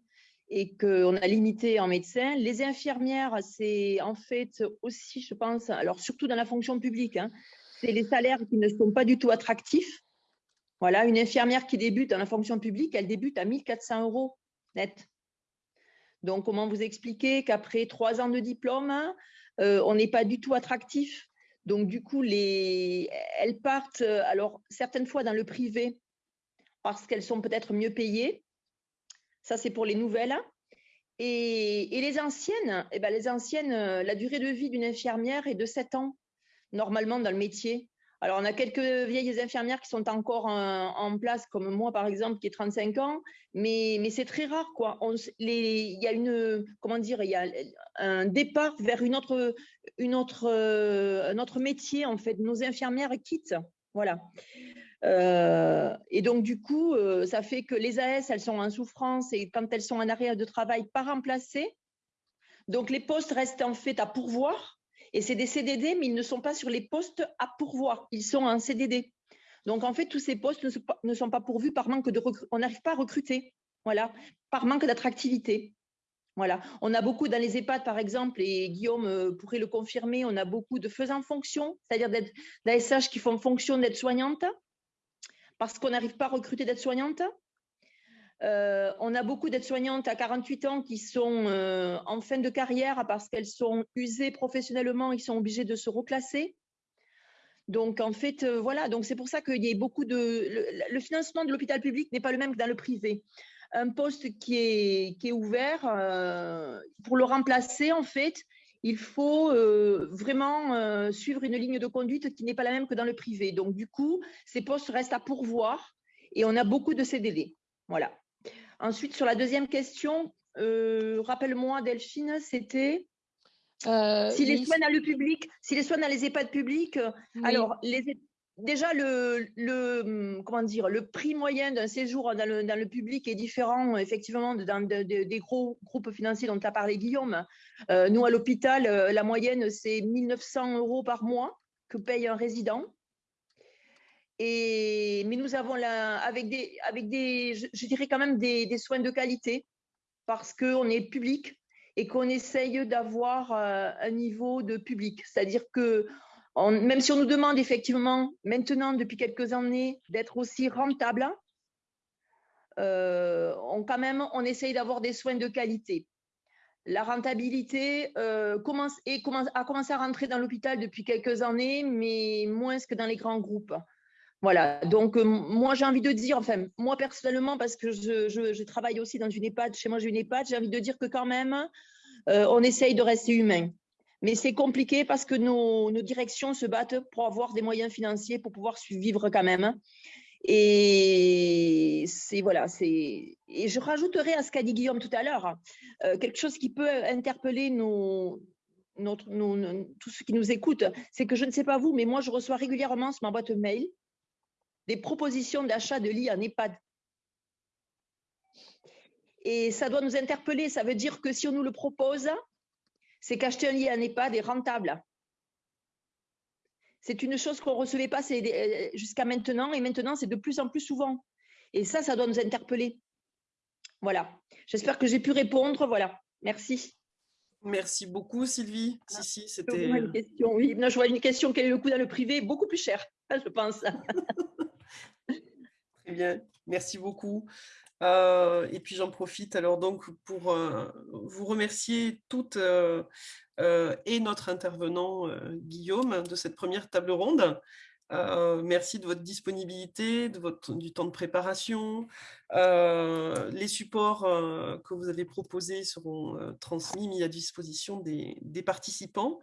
S10: et qu'on a limité en médecins. Les infirmières, c'est en fait aussi, je pense, alors surtout dans la fonction publique, hein, c'est les salaires qui ne sont pas du tout attractifs. Voilà, une infirmière qui débute dans la fonction publique, elle débute à 1400 euros net. Donc, comment vous expliquer qu'après trois ans de diplôme, euh, on n'est pas du tout attractif? Donc, du coup, les... elles partent, euh, alors, certaines fois dans le privé, parce qu'elles sont peut-être mieux payées. Ça, c'est pour les nouvelles. Et, les anciennes, eh ben, les anciennes, euh, la durée de vie d'une infirmière est de 7 ans, normalement, dans le métier. Alors, on a quelques vieilles infirmières qui sont encore en, place, comme moi, par exemple, qui ai 35 ans, mais, mais c'est très rare, quoi. il y a une, comment dire, il y a un départ vers une autre, une autre, un autre métier, en fait. Nos infirmières quittent, voilà. Euh, et donc, du coup, euh, ça fait que les AS, elles sont en souffrance et quand elles sont en arrêt de travail, pas remplacées. Donc, les postes restent en fait à pourvoir. Et c'est des CDD, mais ils ne sont pas sur les postes à pourvoir. Ils sont en CDD. Donc, en fait, tous ces postes ne sont pas, pourvus par manque de On n'arrive pas à recruter. Voilà. Par manque d'attractivité. Voilà. On a beaucoup dans les EHPAD, par exemple, et Guillaume euh, pourrait le confirmer, on a beaucoup de faisant fonction, c'est-à-dire d'ASH qui font fonction d'aide soignante, parce qu'on n'arrive pas à recruter d'aide soignante. Euh, on a beaucoup d'aides-soignantes à 48 ans qui sont euh, en fin de carrière parce qu'elles sont usées professionnellement, ils sont obligés de se reclasser. Donc en fait, euh, voilà, donc c'est pour ça qu'il y a beaucoup de. Le, financement de l'hôpital public n'est pas le même que dans le privé. Un poste qui est, qui est ouvert, pour le remplacer, en fait, il faut vraiment suivre une ligne de conduite qui n'est pas la même que dans le privé. Donc du coup, ces postes restent à pourvoir et on a beaucoup de CDD. Voilà. Ensuite, sur la deuxième question, euh, rappelle-moi, Delphine, c'était euh, si les soins dans le public, si les soins dans les EHPAD publics, euh, alors déjà le, comment dire, le prix moyen d'un séjour dans le, public est différent effectivement dans des gros groupes financiers dont tu as parlé Guillaume. nous à l'hôpital, la moyenne c'est 1900 euros par mois que paye un résident mais nous avons là, avec des, avec des je, dirais quand même des, soins de qualité parce qu'on est public et qu'on essaye d'avoir euh, un niveau de public. C'est-à-dire que même si on nous demande effectivement maintenant depuis quelques années d'être aussi rentable, euh, on quand même on essaye d'avoir des soins de qualité. La rentabilité euh, commence, et commence, a commencé à rentrer dans l'hôpital depuis quelques années, mais moins que dans les grands groupes. Voilà, donc euh, moi j'ai envie de dire, enfin moi personnellement, parce que je, travaille aussi dans une EHPAD, chez moi j'ai une EHPAD, j'ai envie de dire que quand même, euh, on essaye de rester humain. Mais c'est compliqué parce que nos, directions se battent pour avoir des moyens financiers pour pouvoir vivre quand même. Et c'est voilà, c'est et je rajouterai à ce qu'a dit Guillaume tout à l'heure euh, quelque chose qui peut interpeller nos, notre, tous ceux qui nous écoutent, c'est que je ne sais pas vous, mais moi je reçois régulièrement sur ma boîte mail des propositions d'achat de lits en EHPAD. Et ça doit nous interpeller. Ça veut dire que si on nous le propose, c'est qu'acheter un lit en EHPAD est rentable. C'est une chose qu'on ne recevait pas euh, jusqu'à maintenant, et maintenant, c'est de plus en plus souvent. Et ça, ça doit nous interpeller. Voilà. J'espère que j'ai pu répondre. Voilà. Merci.
S1: Merci beaucoup, Sylvie. Si, si,
S10: c'était. Une question, oui. je vois une question quel est le coût dans le privé Beaucoup plus cher, je pense.
S1: bien, merci beaucoup. Euh, et puis j'en profite alors donc pour euh, vous remercier toutes euh, et notre intervenant Guillaume de cette première table ronde. merci de votre disponibilité, de votre, du temps de préparation. les supports que vous avez proposés seront transmis, mis à disposition des participants.